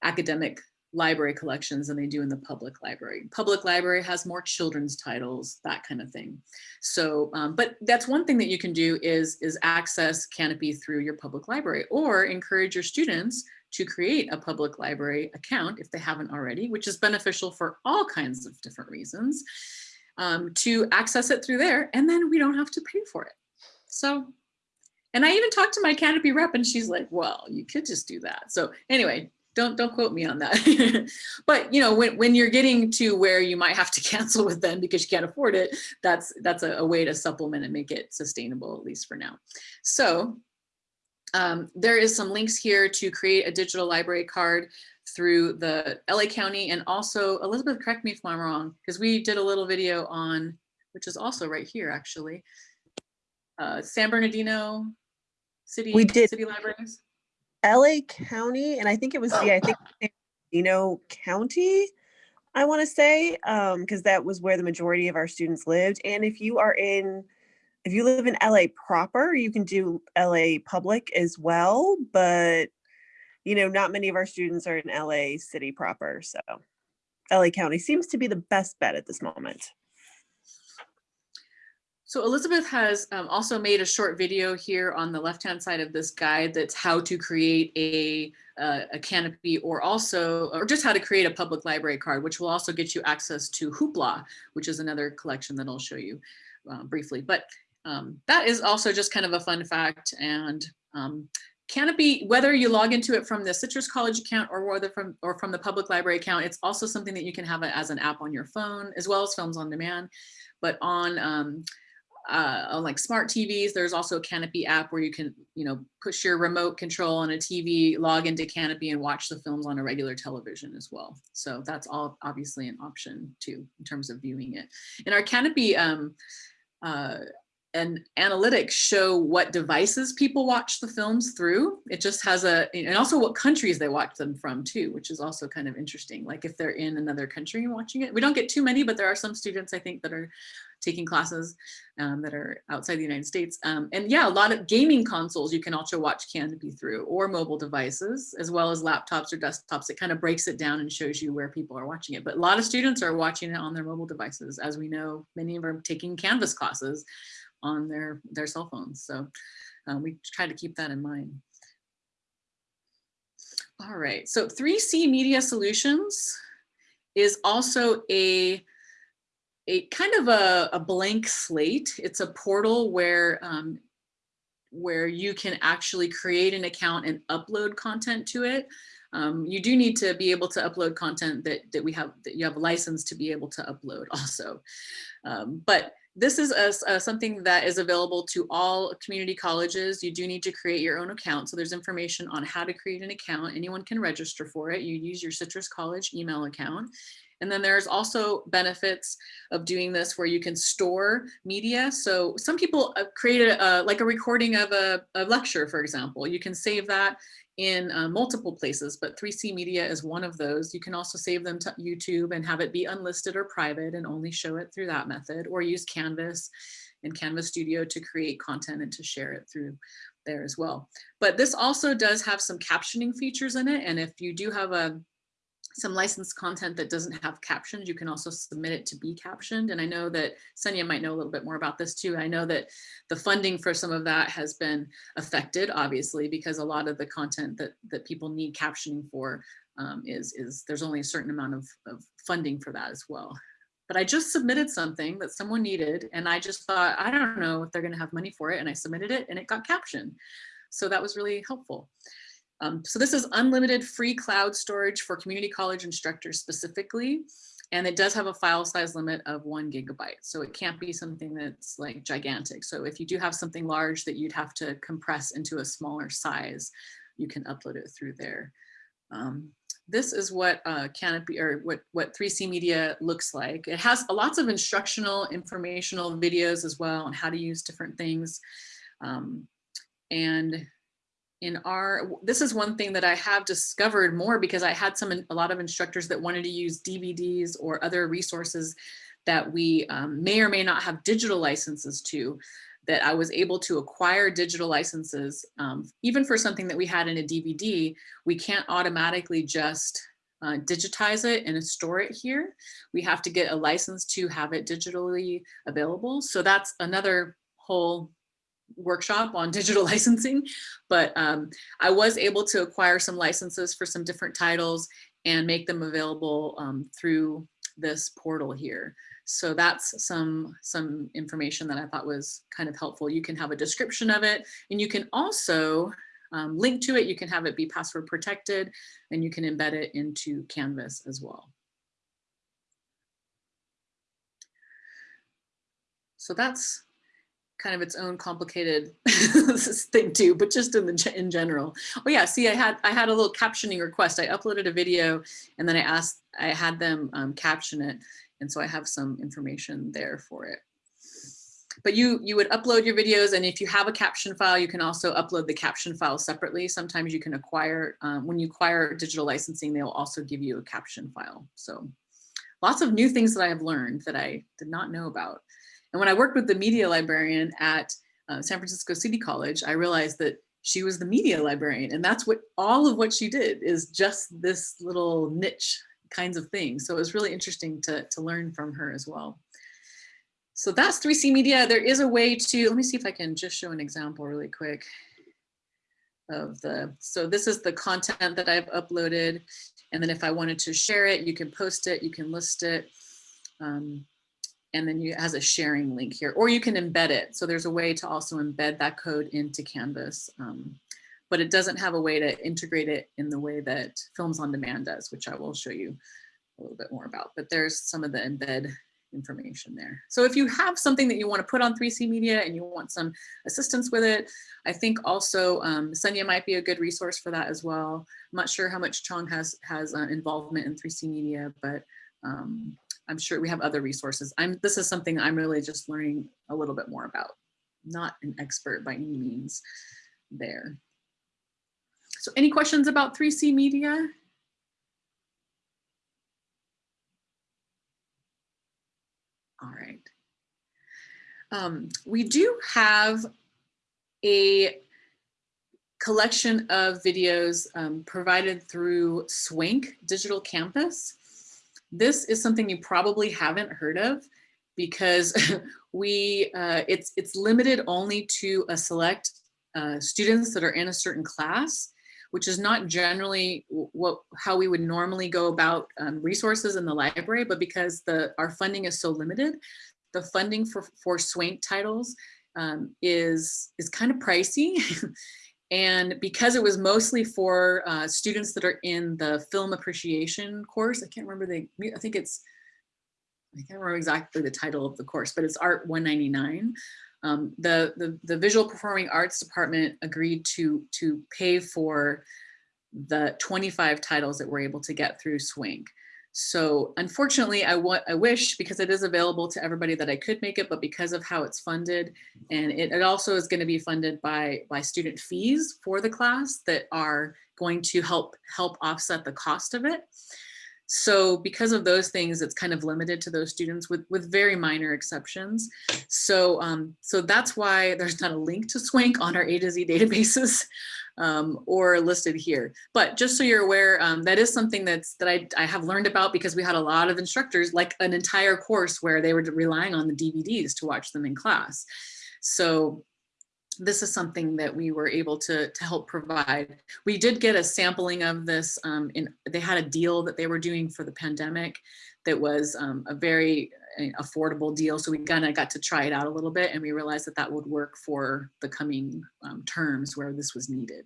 academic library collections than they do in the public library. Public library has more children's titles, that kind of thing. So, um, but that's one thing that you can do is, is access Kanopy through your public library or encourage your students to create a public library account if they haven't already, which is beneficial for all kinds of different reasons, um, to access it through there. And then we don't have to pay for it. So, and I even talked to my Kanopy rep and she's like, well, you could just do that. So anyway, don't don't quote me on that. but you know, when, when you're getting to where you might have to cancel with them because you can't afford it, that's that's a, a way to supplement and make it sustainable, at least for now. So um, there is some links here to create a digital library card through the LA County and also Elizabeth, correct me if I'm wrong, because we did a little video on, which is also right here actually, uh, San Bernardino City, We did. city libraries? LA County, and I think it was, yeah, I think San Bernardino County, I want to say, um, because that was where the majority of our students lived. And if you are in, if you live in LA proper, you can do LA public as well, but you know, not many of our students are in LA city proper, so LA County seems to be the best bet at this moment. So Elizabeth has um, also made a short video here on the left-hand side of this guide that's how to create a, uh, a Kanopy or also, or just how to create a public library card, which will also get you access to Hoopla, which is another collection that I'll show you uh, briefly. But um, that is also just kind of a fun fact. And um, Kanopy, whether you log into it from the Citrus College account or whether from or from the public library account, it's also something that you can have as an app on your phone as well as films on demand. But on um, uh, on like smart TVs, there's also a Kanopy app where you can, you know, push your remote control on a TV, log into Kanopy and watch the films on a regular television as well. So that's all obviously an option too, in terms of viewing it. In our Kanopy um, uh, and analytics show what devices people watch the films through. It just has a, and also what countries they watch them from too, which is also kind of interesting. Like if they're in another country watching it, we don't get too many, but there are some students I think that are taking classes um, that are outside the United States. Um, and yeah, a lot of gaming consoles you can also watch Kanopy through or mobile devices as well as laptops or desktops. It kind of breaks it down and shows you where people are watching it. But a lot of students are watching it on their mobile devices. As we know, many of them are taking Canvas classes on their, their cell phones. So um, we try to keep that in mind. All right, so 3C Media Solutions is also a, a kind of a, a blank slate. It's a portal where, um, where you can actually create an account and upload content to it. Um, you do need to be able to upload content that, that we have, that you have a license to be able to upload also. Um, but this is a, a, something that is available to all community colleges. You do need to create your own account. So there's information on how to create an account. Anyone can register for it. You use your Citrus College email account. And then there's also benefits of doing this where you can store media. So some people uh, create a, like a recording of a, a lecture, for example. You can save that in uh, multiple places, but 3C Media is one of those. You can also save them to YouTube and have it be unlisted or private and only show it through that method or use Canvas and Canvas Studio to create content and to share it through there as well. But this also does have some captioning features in it. And if you do have a some licensed content that doesn't have captions, you can also submit it to be captioned. And I know that Sonia might know a little bit more about this too. I know that the funding for some of that has been affected, obviously, because a lot of the content that, that people need captioning for um, is, is there's only a certain amount of, of funding for that as well. But I just submitted something that someone needed and I just thought, I don't know if they're gonna have money for it. And I submitted it and it got captioned. So that was really helpful. Um, so this is unlimited free cloud storage for community college instructors specifically. And it does have a file size limit of one gigabyte. So it can't be something that's like gigantic. So if you do have something large that you'd have to compress into a smaller size, you can upload it through there. Um, this is what uh, Kanopy or what, what 3C Media looks like. It has lots of instructional, informational videos as well on how to use different things. Um, and in our, this is one thing that I have discovered more because I had some, a lot of instructors that wanted to use DVDs or other resources that we um, may or may not have digital licenses to that I was able to acquire digital licenses, um, even for something that we had in a DVD, we can't automatically just uh, digitize it and store it here. We have to get a license to have it digitally available. So that's another whole workshop on digital licensing, but um, I was able to acquire some licenses for some different titles and make them available um, through this portal here. So that's some, some information that I thought was kind of helpful. You can have a description of it and you can also um, link to it. You can have it be password protected and you can embed it into Canvas as well. So that's kind of its own complicated thing too, but just in the in general. Oh yeah, see, I had I had a little captioning request. I uploaded a video and then I asked I had them um, caption it, and so I have some information there for it. But you, you would upload your videos and if you have a caption file, you can also upload the caption file separately. Sometimes you can acquire, um, when you acquire digital licensing, they'll also give you a caption file. So lots of new things that I have learned that I did not know about. And when I worked with the media librarian at uh, San Francisco City College, I realized that she was the media librarian and that's what all of what she did is just this little niche kinds of things. So it was really interesting to, to learn from her as well. So that's 3C Media. There is a way to, let me see if I can just show an example really quick of the, so this is the content that I've uploaded. And then if I wanted to share it, you can post it, you can list it. Um, and then you has a sharing link here, or you can embed it. So there's a way to also embed that code into Canvas. Um, but it doesn't have a way to integrate it in the way that Films on Demand does, which I will show you a little bit more about. But there's some of the embed information there. So if you have something that you want to put on 3C Media and you want some assistance with it, I think also um, Sonia might be a good resource for that as well. I'm not sure how much Chong has, has uh, involvement in 3C Media, but um, I'm sure we have other resources. I'm, this is something I'm really just learning a little bit more about. Not an expert by any means there. So any questions about 3C Media? All right. Um, we do have a collection of videos um, provided through Swank Digital Campus. This is something you probably haven't heard of because we uh, it's it's limited only to a select uh, students that are in a certain class which is not generally what how we would normally go about um, resources in the library, but because the our funding is so limited, the funding for, for Swank titles um, is, is kind of pricey. and because it was mostly for uh, students that are in the film appreciation course, I can't remember the, I think it's, I can't remember exactly the title of the course, but it's Art 199. Um, the, the, the visual performing arts department agreed to, to pay for the 25 titles that we're able to get through Swank. So unfortunately, I, want, I wish because it is available to everybody that I could make it, but because of how it's funded, and it, it also is going to be funded by, by student fees for the class that are going to help help offset the cost of it. So because of those things, it's kind of limited to those students with, with very minor exceptions. So, um, so that's why there's not a link to Swank on our A to Z databases um, or listed here. But just so you're aware, um, that is something that's that I, I have learned about because we had a lot of instructors, like an entire course where they were relying on the DVDs to watch them in class. So this is something that we were able to, to help provide. We did get a sampling of this um, in, they had a deal that they were doing for the pandemic that was um, a very affordable deal. So we kind of got to try it out a little bit and we realized that that would work for the coming um, terms where this was needed.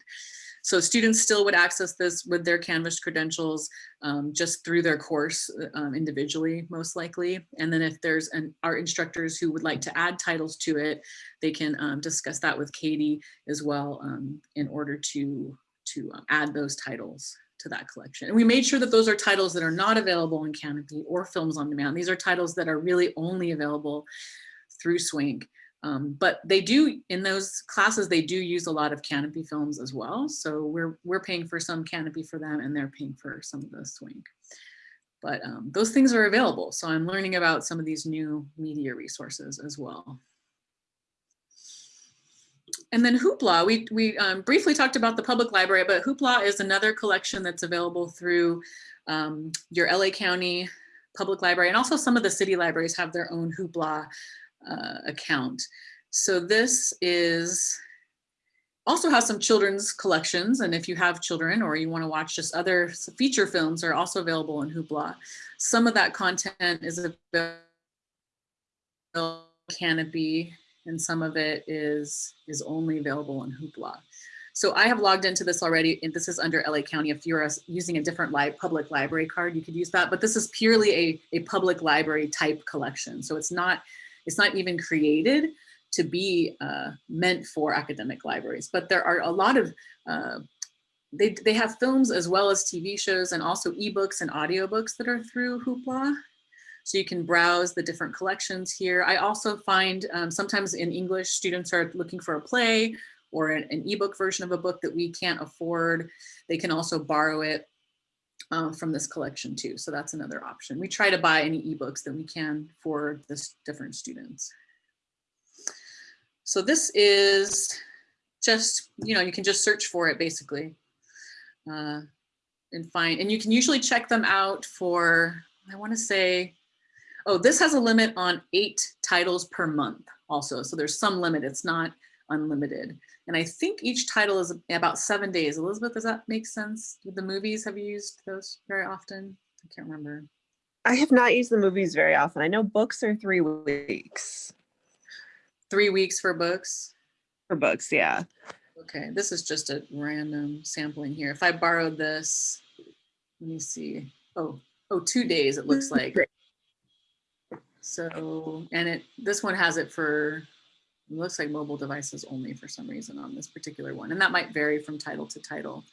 So students still would access this with their Canvas credentials um, just through their course um, individually, most likely. And then if there's an art instructors who would like to add titles to it, they can um, discuss that with Katie as well um, in order to, to uh, add those titles to that collection. And we made sure that those are titles that are not available in Kanopy or Films on Demand. These are titles that are really only available through Swank. Um, but they do, in those classes, they do use a lot of Kanopy films as well. So we're, we're paying for some Kanopy for them and they're paying for some of the Swank. But um, those things are available. So I'm learning about some of these new media resources as well. And then Hoopla, we, we um, briefly talked about the public library, but Hoopla is another collection that's available through um, your LA County Public Library. And also some of the city libraries have their own Hoopla uh, account. So this is also has some children's collections. And if you have children or you want to watch just other feature films are also available in Hoopla. Some of that content is available Kanopy and some of it is, is only available in Hoopla. So I have logged into this already, and this is under LA County. If you're using a different li public library card, you could use that, but this is purely a, a public library type collection. So it's not it's not even created to be uh, meant for academic libraries, but there are a lot of, uh, they, they have films as well as TV shows and also ebooks and audiobooks that are through Hoopla. So you can browse the different collections here. I also find um, sometimes in English, students are looking for a play or an, an ebook version of a book that we can't afford. They can also borrow it um, from this collection too. So that's another option. We try to buy any ebooks that we can for the different students. So this is just, you know, you can just search for it basically uh, and find, and you can usually check them out for, I wanna say, oh, this has a limit on eight titles per month also. So there's some limit, it's not unlimited. And I think each title is about seven days. Elizabeth, does that make sense? The movies, have you used those very often? I can't remember. I have not used the movies very often. I know books are three weeks. Three weeks for books? For books, yeah. Okay, this is just a random sampling here. If I borrowed this, let me see. Oh, oh, two days it looks mm, like. So, and it this one has it for it looks like mobile devices only for some reason on this particular one. And that might vary from title to title.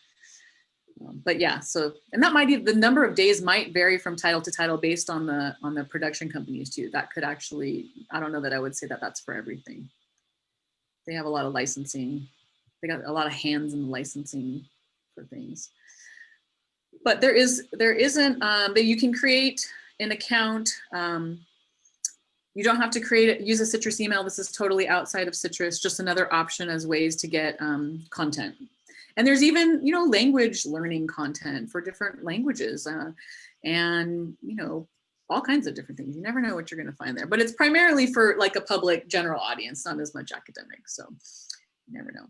Um, but yeah, so, and that might be, the number of days might vary from title to title based on the, on the production companies too. That could actually, I don't know that I would say that that's for everything. They have a lot of licensing. They got a lot of hands in the licensing for things. But there is, there isn't, um, that you can create an account um, you don't have to create use a Citrus email. This is totally outside of Citrus, just another option as ways to get um, content. And there's even, you know, language learning content for different languages uh, and, you know, all kinds of different things. You never know what you're going to find there, but it's primarily for like a public general audience, not as much academic. So you never know.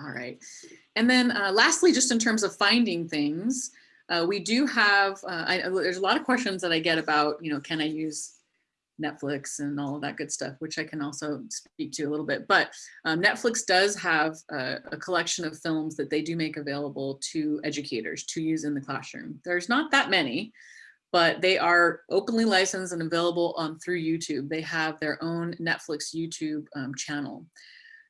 All right. And then uh, lastly, just in terms of finding things, uh, we do have, uh, I, there's a lot of questions that I get about, you know, can I use Netflix and all of that good stuff, which I can also speak to a little bit. But um, Netflix does have a, a, collection of films that they do make available to educators to use in the classroom. There's not that many, but they are openly licensed and available on through YouTube. They have their own Netflix YouTube um, channel.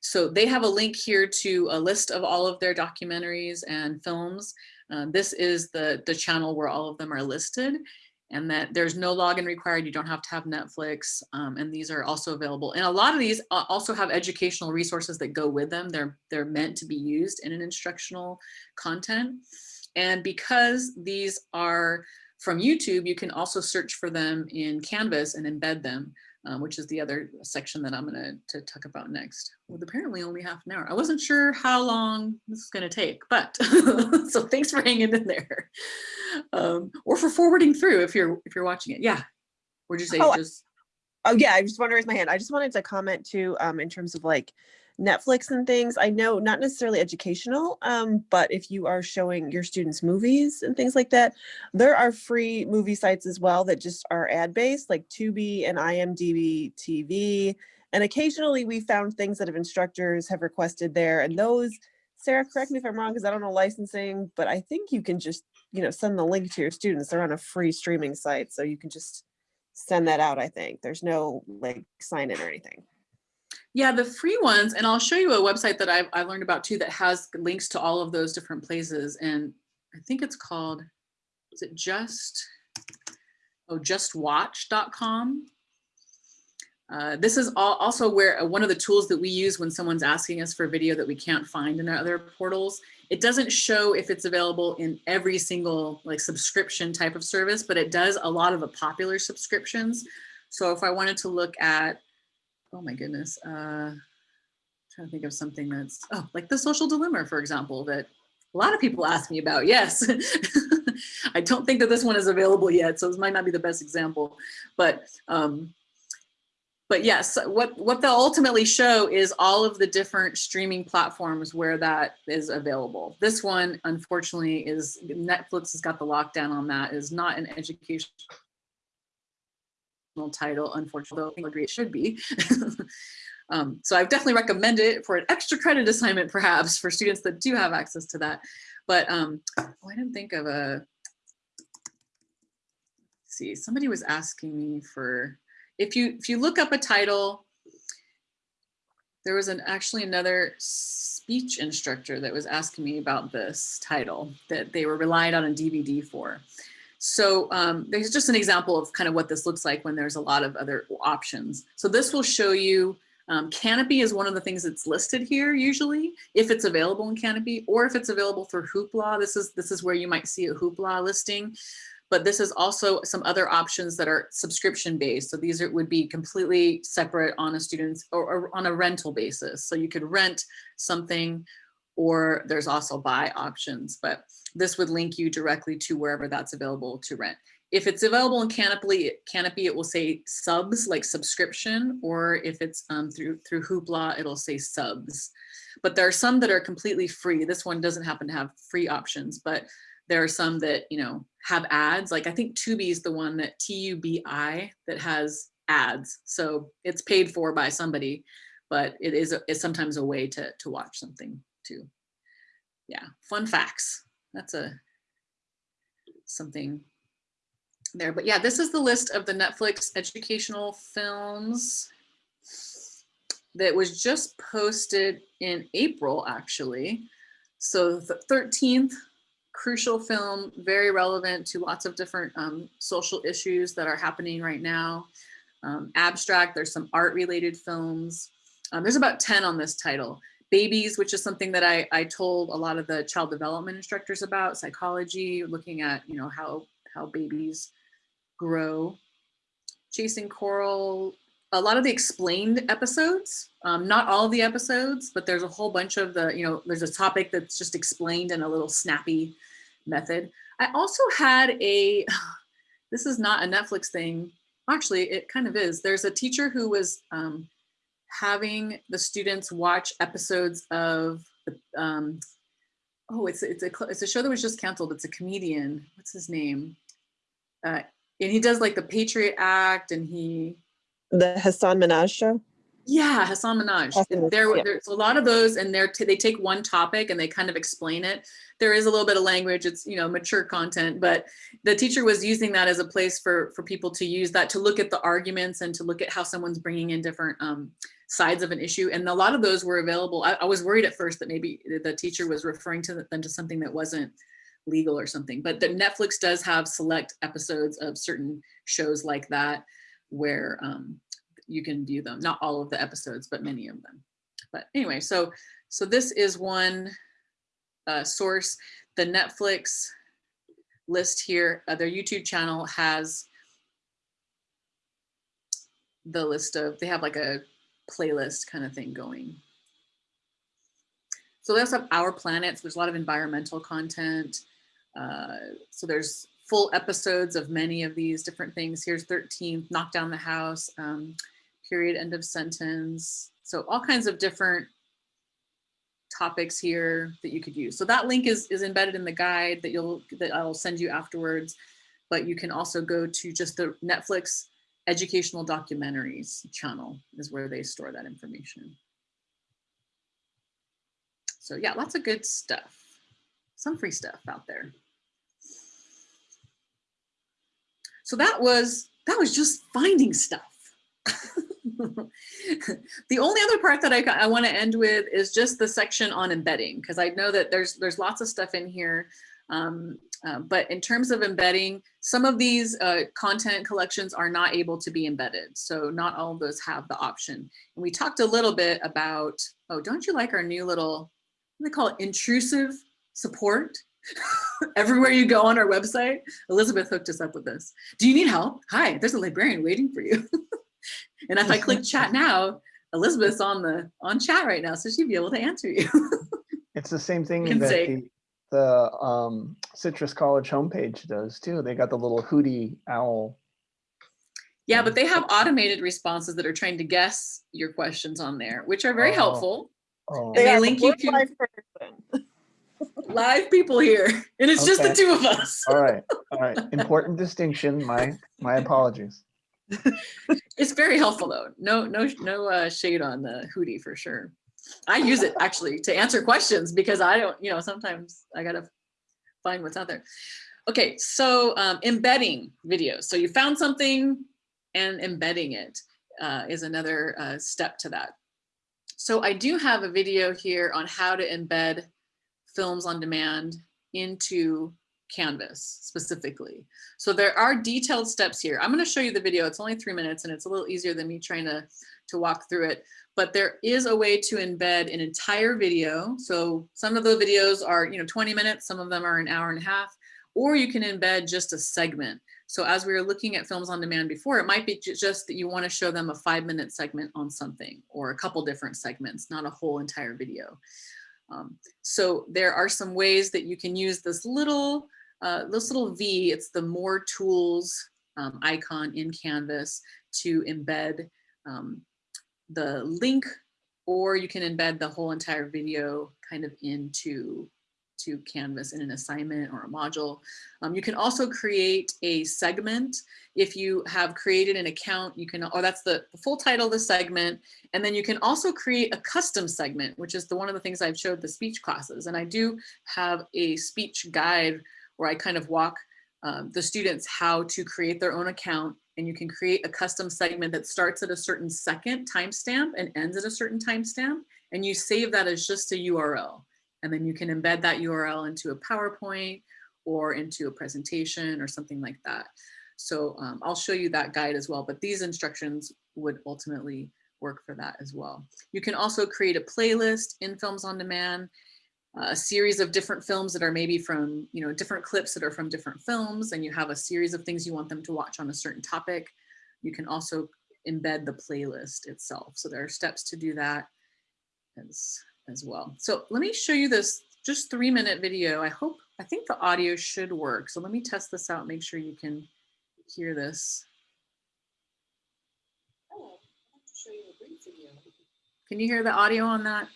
So they have a link here to a list of all of their documentaries and films. Uh, this is the, the channel where all of them are listed and that there's no login required. You don't have to have Netflix. Um, and these are also available. And a lot of these also have educational resources that go with them. They're, they're meant to be used in an instructional content. and because these are from YouTube, you can also search for them in Canvas and embed them, um, which is the other section that I'm gonna to talk about next. With apparently only half an hour. I wasn't sure how long this is gonna take, but so thanks for hanging in there. Um, or for forwarding through if you're if you're watching it. Yeah. Would you say Oh, just Oh yeah, I just want to raise my hand. I just wanted to comment too, um, in terms of like Netflix and things. I know not necessarily educational, um, but if you are showing your students movies and things like that, there are free movie sites as well that just are ad based, like Tubi and IMDb TV. And occasionally we found things that have instructors have requested there, and those. Sarah, correct me if I'm wrong, because I don't know licensing, but I think you can just, you know, send the link to your students. They're on a free streaming site, so you can just send that out, I think. There's no like sign in or anything. Yeah, the free ones, and I'll show you a website that I've, I learned about too that has links to all of those different places. And I think it's called, is it just, oh, justwatch.com. Uh, this is all, also where uh, one of the tools that we use when someone's asking us for a video that we can't find in other portals. It doesn't show if it's available in every single like subscription type of service, but it does a lot of the popular subscriptions. So if I wanted to look at oh my goodness, uh, trying to think of something that's, oh, like the social dilemma, for example, that a lot of people ask me about. Yes. I don't think that this one is available yet, so this might not be the best example, but um, but yes, what what they'll ultimately show is all of the different streaming platforms where that is available. This one, unfortunately, is Netflix has got the lockdown on that. Is not an educational title, unfortunately, I agree it should be. um, so I've definitely recommend it for an extra credit assignment, perhaps for students that do have access to that. But um, oh, I didn't think of a, see, somebody was asking me for, if you, if you look up a title, there was an actually another speech instructor that was asking me about this title that they were relying on a DVD for. So um, there's just an example of kind of what this looks like when there's a lot of other options. So this will show you, um, Kanopy is one of the things that's listed here usually, if it's available in Kanopy or if it's available through Hoopla. This is, this is where you might see a Hoopla listing. But this is also some other options that are subscription based. So these are, would be completely separate on a student's or, or on a rental basis. So you could rent something or there's also buy options, but this would link you directly to wherever that's available to rent. If it's available in Canopy, Kanopy, it will say subs like subscription, or if it's um, through through Hoopla, it'll say subs. But there are some that are completely free. This one doesn't happen to have free options, but there are some that you know have ads. Like I think Tubi is the one that T-U-B-I that has ads, so it's paid for by somebody, but it is, a, is sometimes a way to to watch something too. Yeah, fun facts. That's a something there. But yeah, this is the list of the Netflix educational films that was just posted in April, actually. So the 13th crucial film, very relevant to lots of different um, social issues that are happening right now. Um, abstract, there's some art related films. Um, there's about 10 on this title babies, which is something that I, I told a lot of the child development instructors about, psychology, looking at, you know, how, how babies grow. Chasing Coral, a lot of the explained episodes, um, not all the episodes, but there's a whole bunch of the, you know, there's a topic that's just explained in a little snappy method. I also had a, this is not a Netflix thing. Actually, it kind of is. There's a teacher who was um, having the students watch episodes of um, oh it's it's a it's a show that was just canceled. It's a comedian. What's his name? Uh, and he does like the patriot act and he The Hasan Minhaj show. yeah Hasan Minhaj Hassan, there yeah. there's a lot of those and they're they take one topic and they kind of explain it. There is a little bit of language. It's you know mature content but the teacher was using that as a place for for people to use that to look at the arguments and to look at how someone's bringing in different um, sides of an issue. And a lot of those were available. I, I was worried at first that maybe the teacher was referring to them to something that wasn't legal or something, but the Netflix does have select episodes of certain shows like that where um, you can view them. Not all of the episodes, but many of them. But anyway, so so this is one uh, source. the Netflix list here, uh, their YouTube channel has the list of, they have like a playlist kind of thing going. So they also have Our Planets, there's a lot of environmental content. Uh, so there's full episodes of many of these different things. Here's 13, Knock Down the House, um, period, end of sentence. So all kinds of different topics here that you could use. So that link is, is embedded in the guide that you'll that I'll send you afterwards. But you can also go to just the Netflix educational documentaries channel is where they store that information. So yeah, lots of good stuff. Some free stuff out there. So that was that was just finding stuff. the only other part that I, I want to end with is just the section on embedding, because I know that there's there's lots of stuff in here. Um, uh, but in terms of embedding, some of these uh, content collections are not able to be embedded. So not all of those have the option. And we talked a little bit about, oh, don't you like our new little, they call it intrusive support? Everywhere you go on our website, Elizabeth hooked us up with this. Do you need help? Hi, there's a librarian waiting for you. and if I click chat now, Elizabeth's on the on chat right now, so she'd be able to answer you. It's the same thing that say- the, the um, Citrus College homepage does too. They got the little hootie owl. yeah, but they have automated responses that are trying to guess your questions on there, which are very Oh. helpful. Oh, they are the link you to- life person. Live people here, and it's just the two of us. all right, all right. Important distinction. My my apologies. It's very helpful though. No, no, no uh, shade on the Hootie for sure. I use it actually to answer questions because I don't, you know, sometimes I gotta find what's out there. Okay, so um, embedding videos. So you found something and embedding it uh, is another uh, step to that. So I do have a video here on how to embed films on demand into Canvas specifically. So there are detailed steps here. I'm going to show you the video. It's only three minutes and it's a little easier than me trying to, to walk through it. But there is a way to embed an entire video. So some of the videos are, you know, 20 minutes, some of them are an hour and a half, or you can embed just a segment. So as we were looking at films on demand before, it might be just that you want to show them a five minute segment on something or a couple different segments, not a whole entire video. Um, so there are some ways that you can use this little, uh, this little V, it's the more tools um, icon in Canvas to embed um, the link, or you can embed the whole entire video kind of into to Canvas in an assignment or a module. Um, you can also create a segment. If you have created an account, you can, or that's the, the full title of the segment. And then you can also create a custom segment, which is the one of the things I've showed the speech classes. And I do have a speech guide where I kind of walk um, the students how to create their own account and you can create a custom segment that starts at a certain second timestamp and ends at a certain timestamp and you save that as just a URL and then you can embed that URL into a PowerPoint or into a presentation or something like that. So um, I'll show you that guide as well, but these instructions would ultimately work for that as well. You can also create a playlist in Films on Demand a series of different films that are maybe from, you know, different clips that are from different films, and you have a series of things you want them to watch on a certain topic. You can also embed the playlist itself. So there are steps to do that as, as well. So let me show you this just three minute video. I hope, I think the audio should work. So let me test this out, make sure you can hear this. Can you hear the audio on that?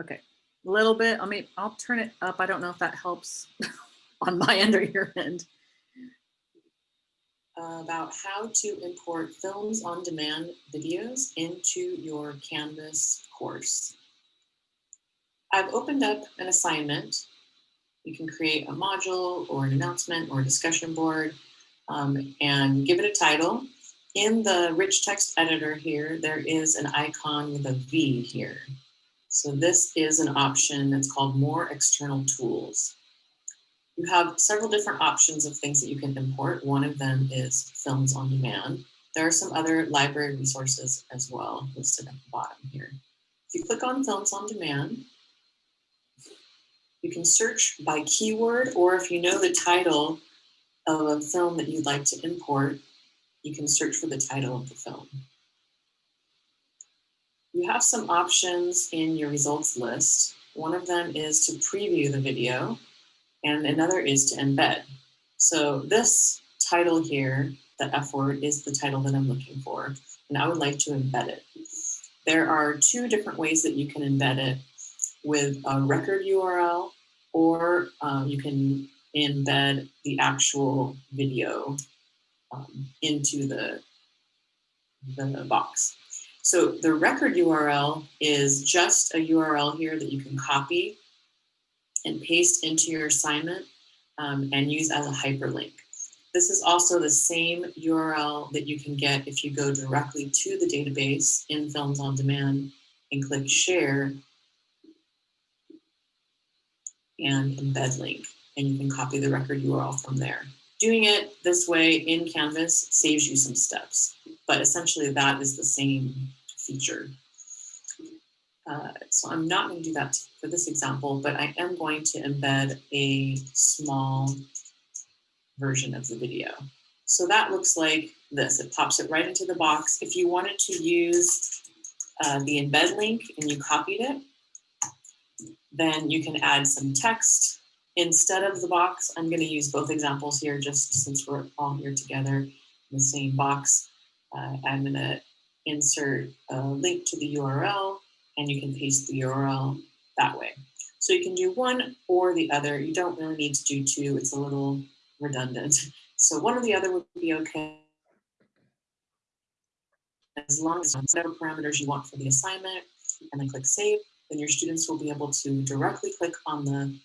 Okay a little bit. I mean, I'll turn it up. I don't know if that helps on my end or your end. About how to import films on demand videos into your Canvas course. I've opened up an assignment. You can create a module or an announcement or a discussion board um, and give it a title. In the rich text editor here, there is an icon with a V here. So this is an option that's called more external tools. You have several different options of things that you can import. One of them is films on demand. There are some other library resources as well listed at the bottom here. If you click on films on demand, You can search by keyword, or if you know the title of a film that you'd like to import, you can search for the title of the film. You have some options in your results list. One of them is to preview the video, and another is to embed. So this title here, the F word, is the title that I'm looking for, and I would like to embed it. There are two different ways that you can embed it with a record URL, or um, you can embed the actual video um, into the, the box. So the record URL is just a URL here that you can copy and paste into your assignment um, and use as a hyperlink. This is also the same URL that you can get if you go directly to the database in Films on Demand and click Share and embed link, and you can copy the record URL from there. Doing it this way in Canvas saves you some steps, but essentially that is the same feature. Uh, so I'm not going to do that for this example, but I am going to embed a small version of the video. So that looks like this. It pops it right into the box. If you wanted to use uh, the embed link and you copied it, then you can add some text instead of the box. I'm going to use both examples here just since we're all here together in the same box. Uh, I'm going to insert a link to the URL and you can paste the URL that way. So you can do one or the other. You don't really need to do two. It's a little redundant. So one or the other would be okay. As long as whatever parameters you want for the assignment and then click save, then your students will be able to directly click on the,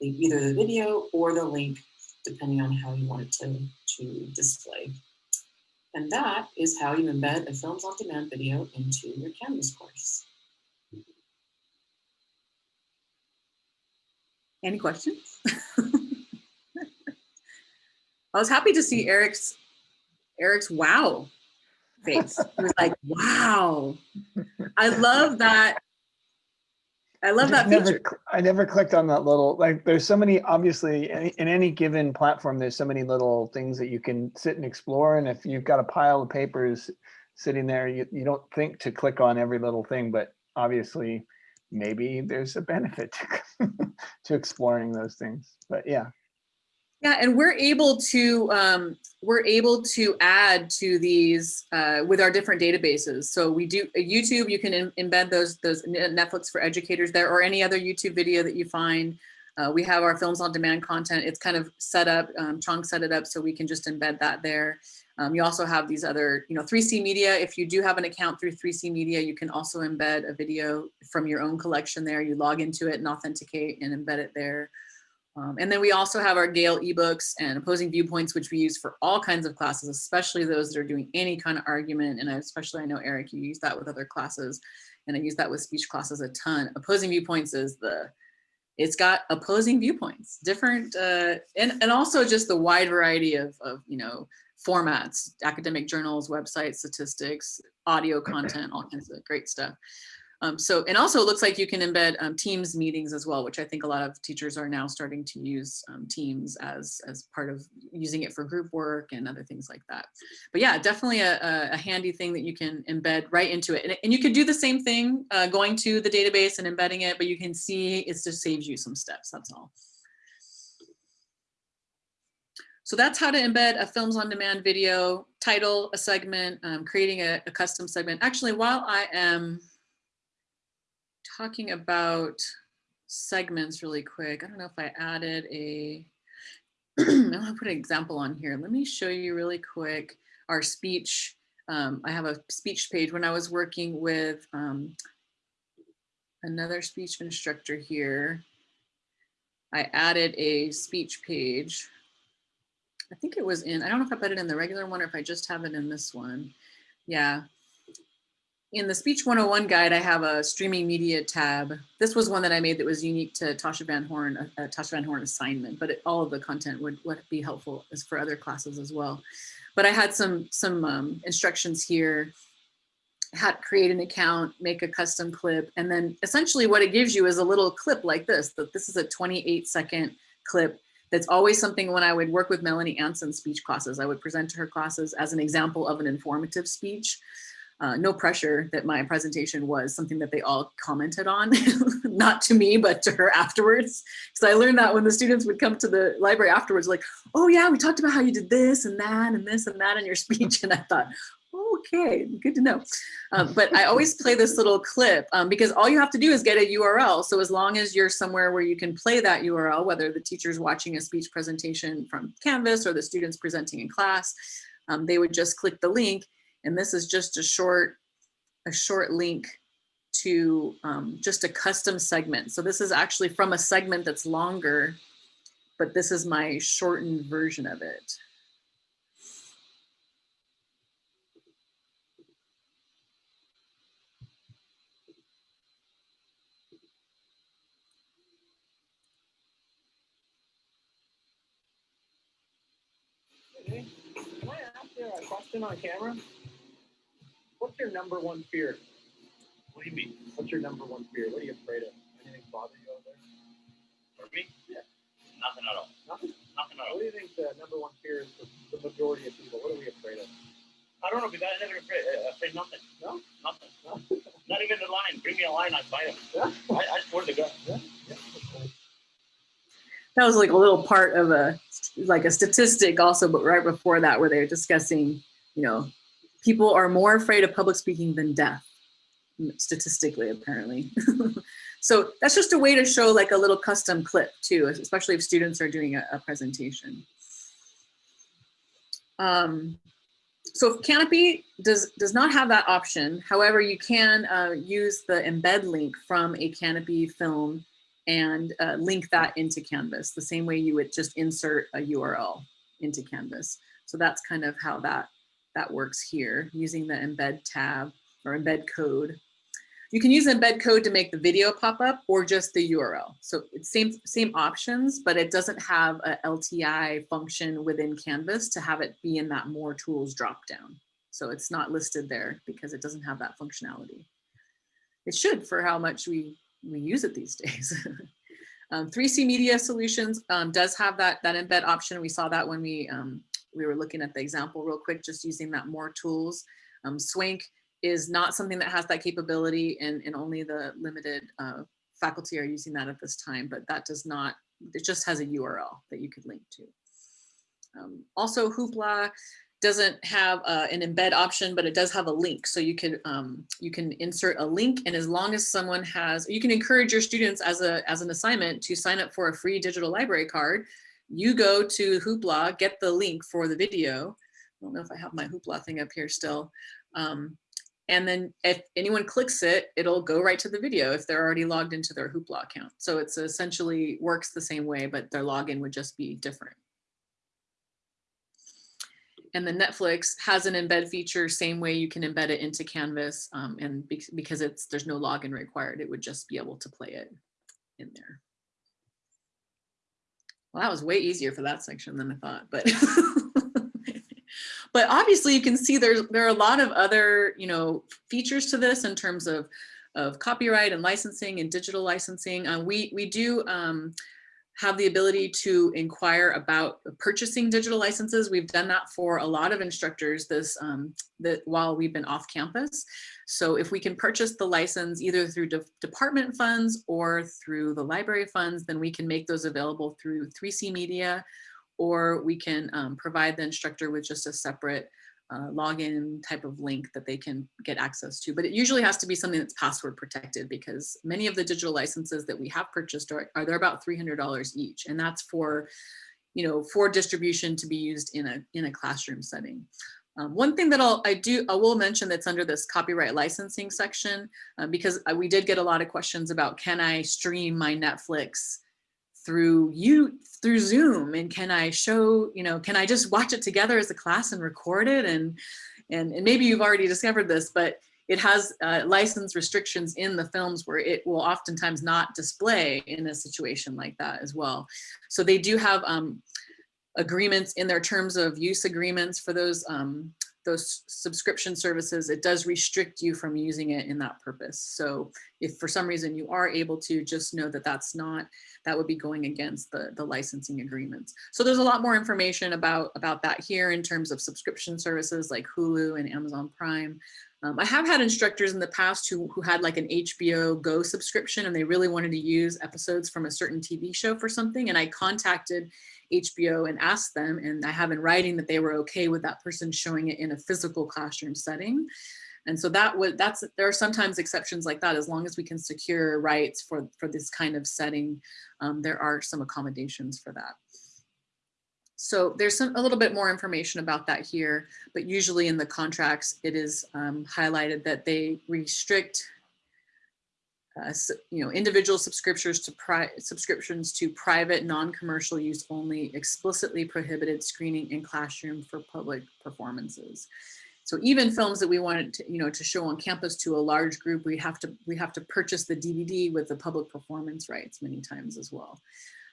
the either the video or the link, depending on how you want it to, to display. And that is how you embed a Films on Demand video into your Canvas course. Any questions? I was happy to see Eric's Eric's wow face. He was like, wow. I love that. I love that never, feature. I never clicked on that little, like, there's so many, obviously, in, in any given platform, there's so many little things that you can sit and explore. And if you've got a pile of papers sitting there, you, you don't think to click on every little thing, but obviously maybe there's a benefit to, to exploring those things. But yeah, Yeah, and we're able to um, we're able to add to these uh, with our different databases. So we do uh, YouTube. You can in, embed those those Netflix for educators there, or any other YouTube video that you find. Uh, we have our films on demand content. It's kind of set up. Um, Chong set it up so we can just embed that there. Um, you also have these other, you know, 3C Media. If you do have an account through 3C Media, you can also embed a video from your own collection there. You log into it and authenticate and embed it there. Um, and then we also have our Gale ebooks and opposing viewpoints, which we use for all kinds of classes, especially those that are doing any kind of argument. And I, especially I know Eric, you use that with other classes and I use that with speech classes a ton. Opposing viewpoints is the, it's got opposing viewpoints, different, uh, and, and also just the wide variety of, of, you know, formats, academic journals, websites, statistics, audio content, all kinds of great stuff. Um, so, and also it looks like you can embed um, Teams meetings as well, which I think a lot of teachers are now starting to use um, Teams as, as part of using it for group work and other things like that. But yeah, definitely a, a handy thing that you can embed right into it. And, and you could do the same thing uh, going to the database and embedding it, but you can see it just saves you some steps, that's all. So that's how to embed a films on demand video, title, a segment, um, creating a, a custom segment. Actually, while I am talking about segments really quick. I don't know if I added a, I'll put an example on here. Let me show you really quick our speech. Um, I have a speech page when I was working with um, another speech instructor here. I added a speech page. I think it was in, I don't know if I put it in the regular one or if I just have it in this one. Yeah, in the Speech 101 guide, I have a streaming media tab. This was one that I made that was unique to Tasha Van Horn, a, uh, Tasha Van Horn assignment, but it, all of the content would, would be helpful as for other classes as well. But I had some, some um, instructions here had create an account, make a custom clip, and then essentially what it gives you is a little clip like this, that this is a 28 second clip. That's always something when I would work with Melanie Anson's speech classes, I would present to her classes as an example of an informative speech. Uh, no pressure that my presentation was something that they all commented on, not to me, but to her afterwards. Because I learned that when the students would come to the library afterwards, like, oh yeah, we talked about how you did this and that and this and that in your speech. And I thought, okay, good to know. Um, but I always play this little clip um, because all you have to do is get a URL. So as long as you're somewhere where you can play that URL, whether the teacher's watching a speech presentation from Canvas or the students presenting in class, um, they would just click the link and this is just a short, a short link to um, just a custom segment. So this is actually from a segment that's longer, but this is my shortened version of it. Can I ask you a question on camera? What's your number one fear? What do you mean? What's your number one fear? What are you afraid of? Anything bother you out there? For me? Yeah. Nothing at all. Nothing? Nothing at all. What do you think the number one fear is for the majority of people? What are we afraid of? I don't know because I never afraid, uh, afraid nothing. No? Nothing. No? Not even the line. Bring me a line, I fight him. Yeah? I, I swear to God. Yeah? Yeah. that was like a little part of a like a statistic also but right before that where they were discussing you know people are more afraid of public speaking than death, statistically apparently so that's just a way to show like a little custom clip too especially if students are doing a, a presentation um, so Kanopy does does not have that option. However, you can uh, use the embed link from a Kanopy film and uh, link that into Canvas the same way you would just insert a URL into Canvas. So that's kind of how that, that works here using the embed tab or embed code. You can use embed code to make the video pop up or just the URL. So it's same, same options, but it doesn't have a LTI function within Canvas to have it be in that more tools dropdown. So it's not listed there because it doesn't have that functionality. It should for how much we we use it these days. um, 3C Media Solutions um, does have that, that embed option. We saw that when we, um, we were looking at the example real quick, just using that more tools. Um, Swank is not something that has that capability and, and only the limited uh, faculty are using that at this time, but that does not, it just has a URL that you could link to. Um, also Hoopla doesn't have uh, an embed option, but it does have a link. So you can um, you can insert a link, and as long as someone has, you can encourage your students as a as an assignment to sign up for a free digital library card. You go to Hoopla, get the link for the video. I don't know if I have my Hoopla thing up here still. Um, and then if anyone clicks it, it'll go right to the video if they're already logged into their Hoopla account. So it's essentially works the same way, but their login would just be different and the Netflix has an embed feature, same way you can embed it into Canvas. Um, and be because it's there's no login required, it would just be able to play it in there. Well, that was way easier for that section than I thought, but but obviously you can see there's there are a lot of other you know features to this in terms of of copyright and licensing and digital licensing. Uh, we we do um, have the ability to inquire about purchasing digital licenses. We've done that for a lot of instructors this um, that while we've been off campus. So if we can purchase the license either through de department funds or through the library funds, then we can make those available through 3C Media, or we can um, provide the instructor with just a separate uh, login type of link that they can get access to. But it usually has to be something that's password protected because many of the digital licenses that we have purchased are, are they're about $300 each. And that's for, you know, for distribution to be used in a, in a classroom setting. Um, one thing that I'll, I do, I will mention that's under this copyright licensing section, um, because we did get a lot of questions about, can I stream my Netflix through you through Zoom and can I show, you know, can I just watch it together as a class and record it? And, and, and maybe you've already discovered this, but it has uh, license restrictions in the films where it will oftentimes not display in a situation like that as well. So they do have um, agreements in their terms of use agreements for those um, those subscription services, it does restrict you from using it in that purpose. So if for some reason you are able to, just know that that's not, that would be going against the, the licensing agreements. So there's a lot more information about, about that here in terms of subscription services like Hulu and Amazon Prime. Um, I have had instructors in the past who, who had like an HBO Go subscription and they really wanted to use episodes from a certain TV show for something. And I contacted HBO and asked them, and I have in writing that they were okay with that person showing it in a physical classroom setting. And so that would, that's, there are sometimes exceptions like that, as long as we can secure rights for, for this kind of setting, um, there are some accommodations for that. So there's some, a little bit more information about that here, but usually in the contracts, it is um, highlighted that they restrict uh, you know, individual subscriptions to subscriptions to private, non-commercial use only, explicitly prohibited screening in classroom for public performances. So even films that we wanted to, you know, to show on campus to a large group, we have to we have to purchase the DVD with the public performance rights many times as well.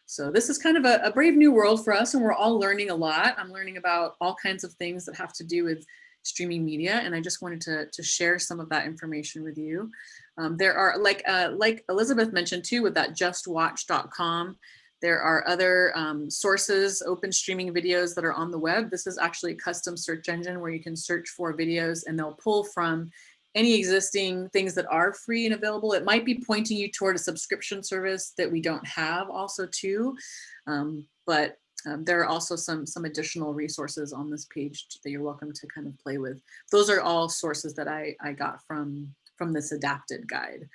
So this is kind of a, a brave new world for us and we're all learning a lot. I'm learning about all kinds of things that have to do with streaming media and I just wanted to, to share some of that information with you. Um, there are, like, uh, like Elizabeth mentioned too, with that justwatch.com, there are other um, sources, open streaming videos that are on the web. This is actually a custom search engine where you can search for videos and they'll pull from any existing things that are free and available. It might be pointing you toward a subscription service that we don't have also too. Um, but um, there are also some, some additional resources on this page that you're welcome to kind of play with. Those are all sources that I, I got from, from this adapted guide.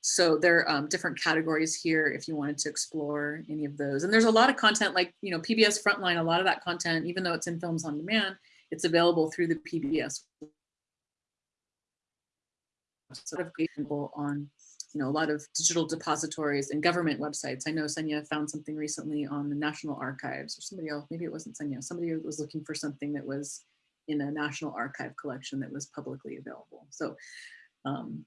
So there are um, different categories here if you wanted to explore any of those. And there's a lot of content like, you know, PBS Frontline, a lot of that content, even though it's in Films on Demand, it's available through the PBS sort of available on you know a lot of digital depositories and government websites. I know Senya found something recently on the National Archives or somebody else, maybe it wasn't Senya, somebody was looking for something that was in a National Archive collection that was publicly available. So um,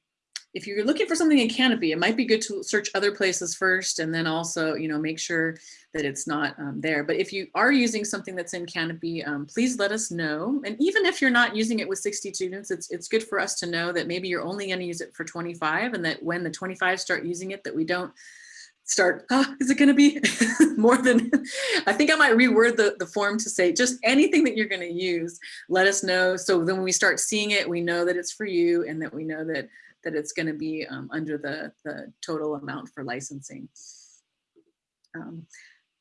if you're looking for something in Kanopy, it might be good to search other places first and then also, you know, make sure that it's not um, there. But if you are using something that's in Kanopy, um, please let us know. And even if you're not using it with 60 students, it's, it's good for us to know that maybe you're only going to use it for 25 and that when the 25 start using it, that we don't start, oh, is it going to be more than, I think I might reword the, the form to say just anything that you're going to use, let us know. So then when we start seeing it, we know that it's for you and that we know that that it's going to be um, under the, the total amount for licensing. Um,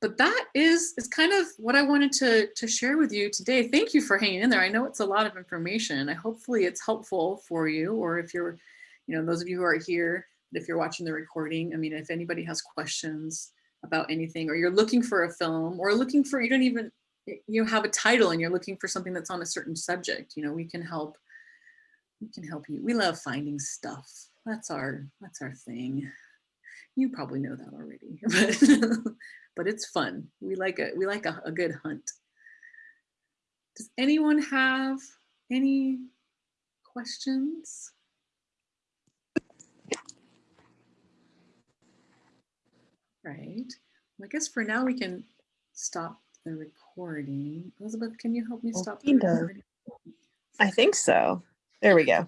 but that is, is kind of what I wanted to, to share with you today. Thank you for hanging in there. I know it's a lot of information. I hopefully it's helpful for you, or if you're, you know, those of you who are here, if you're watching the recording, I mean, if anybody has questions about anything, or you're looking for a film, or looking for, you don't even, you have a title and you're looking for something that's on a certain subject, you know, we can help we can help you. We love finding stuff. That's our that's our thing. You probably know that already, but but it's fun. We like a we like a, a good hunt. Does anyone have any questions? Right. Well, I guess for now we can stop the recording. Elizabeth, can you help me stop the recording? I think so. There we go.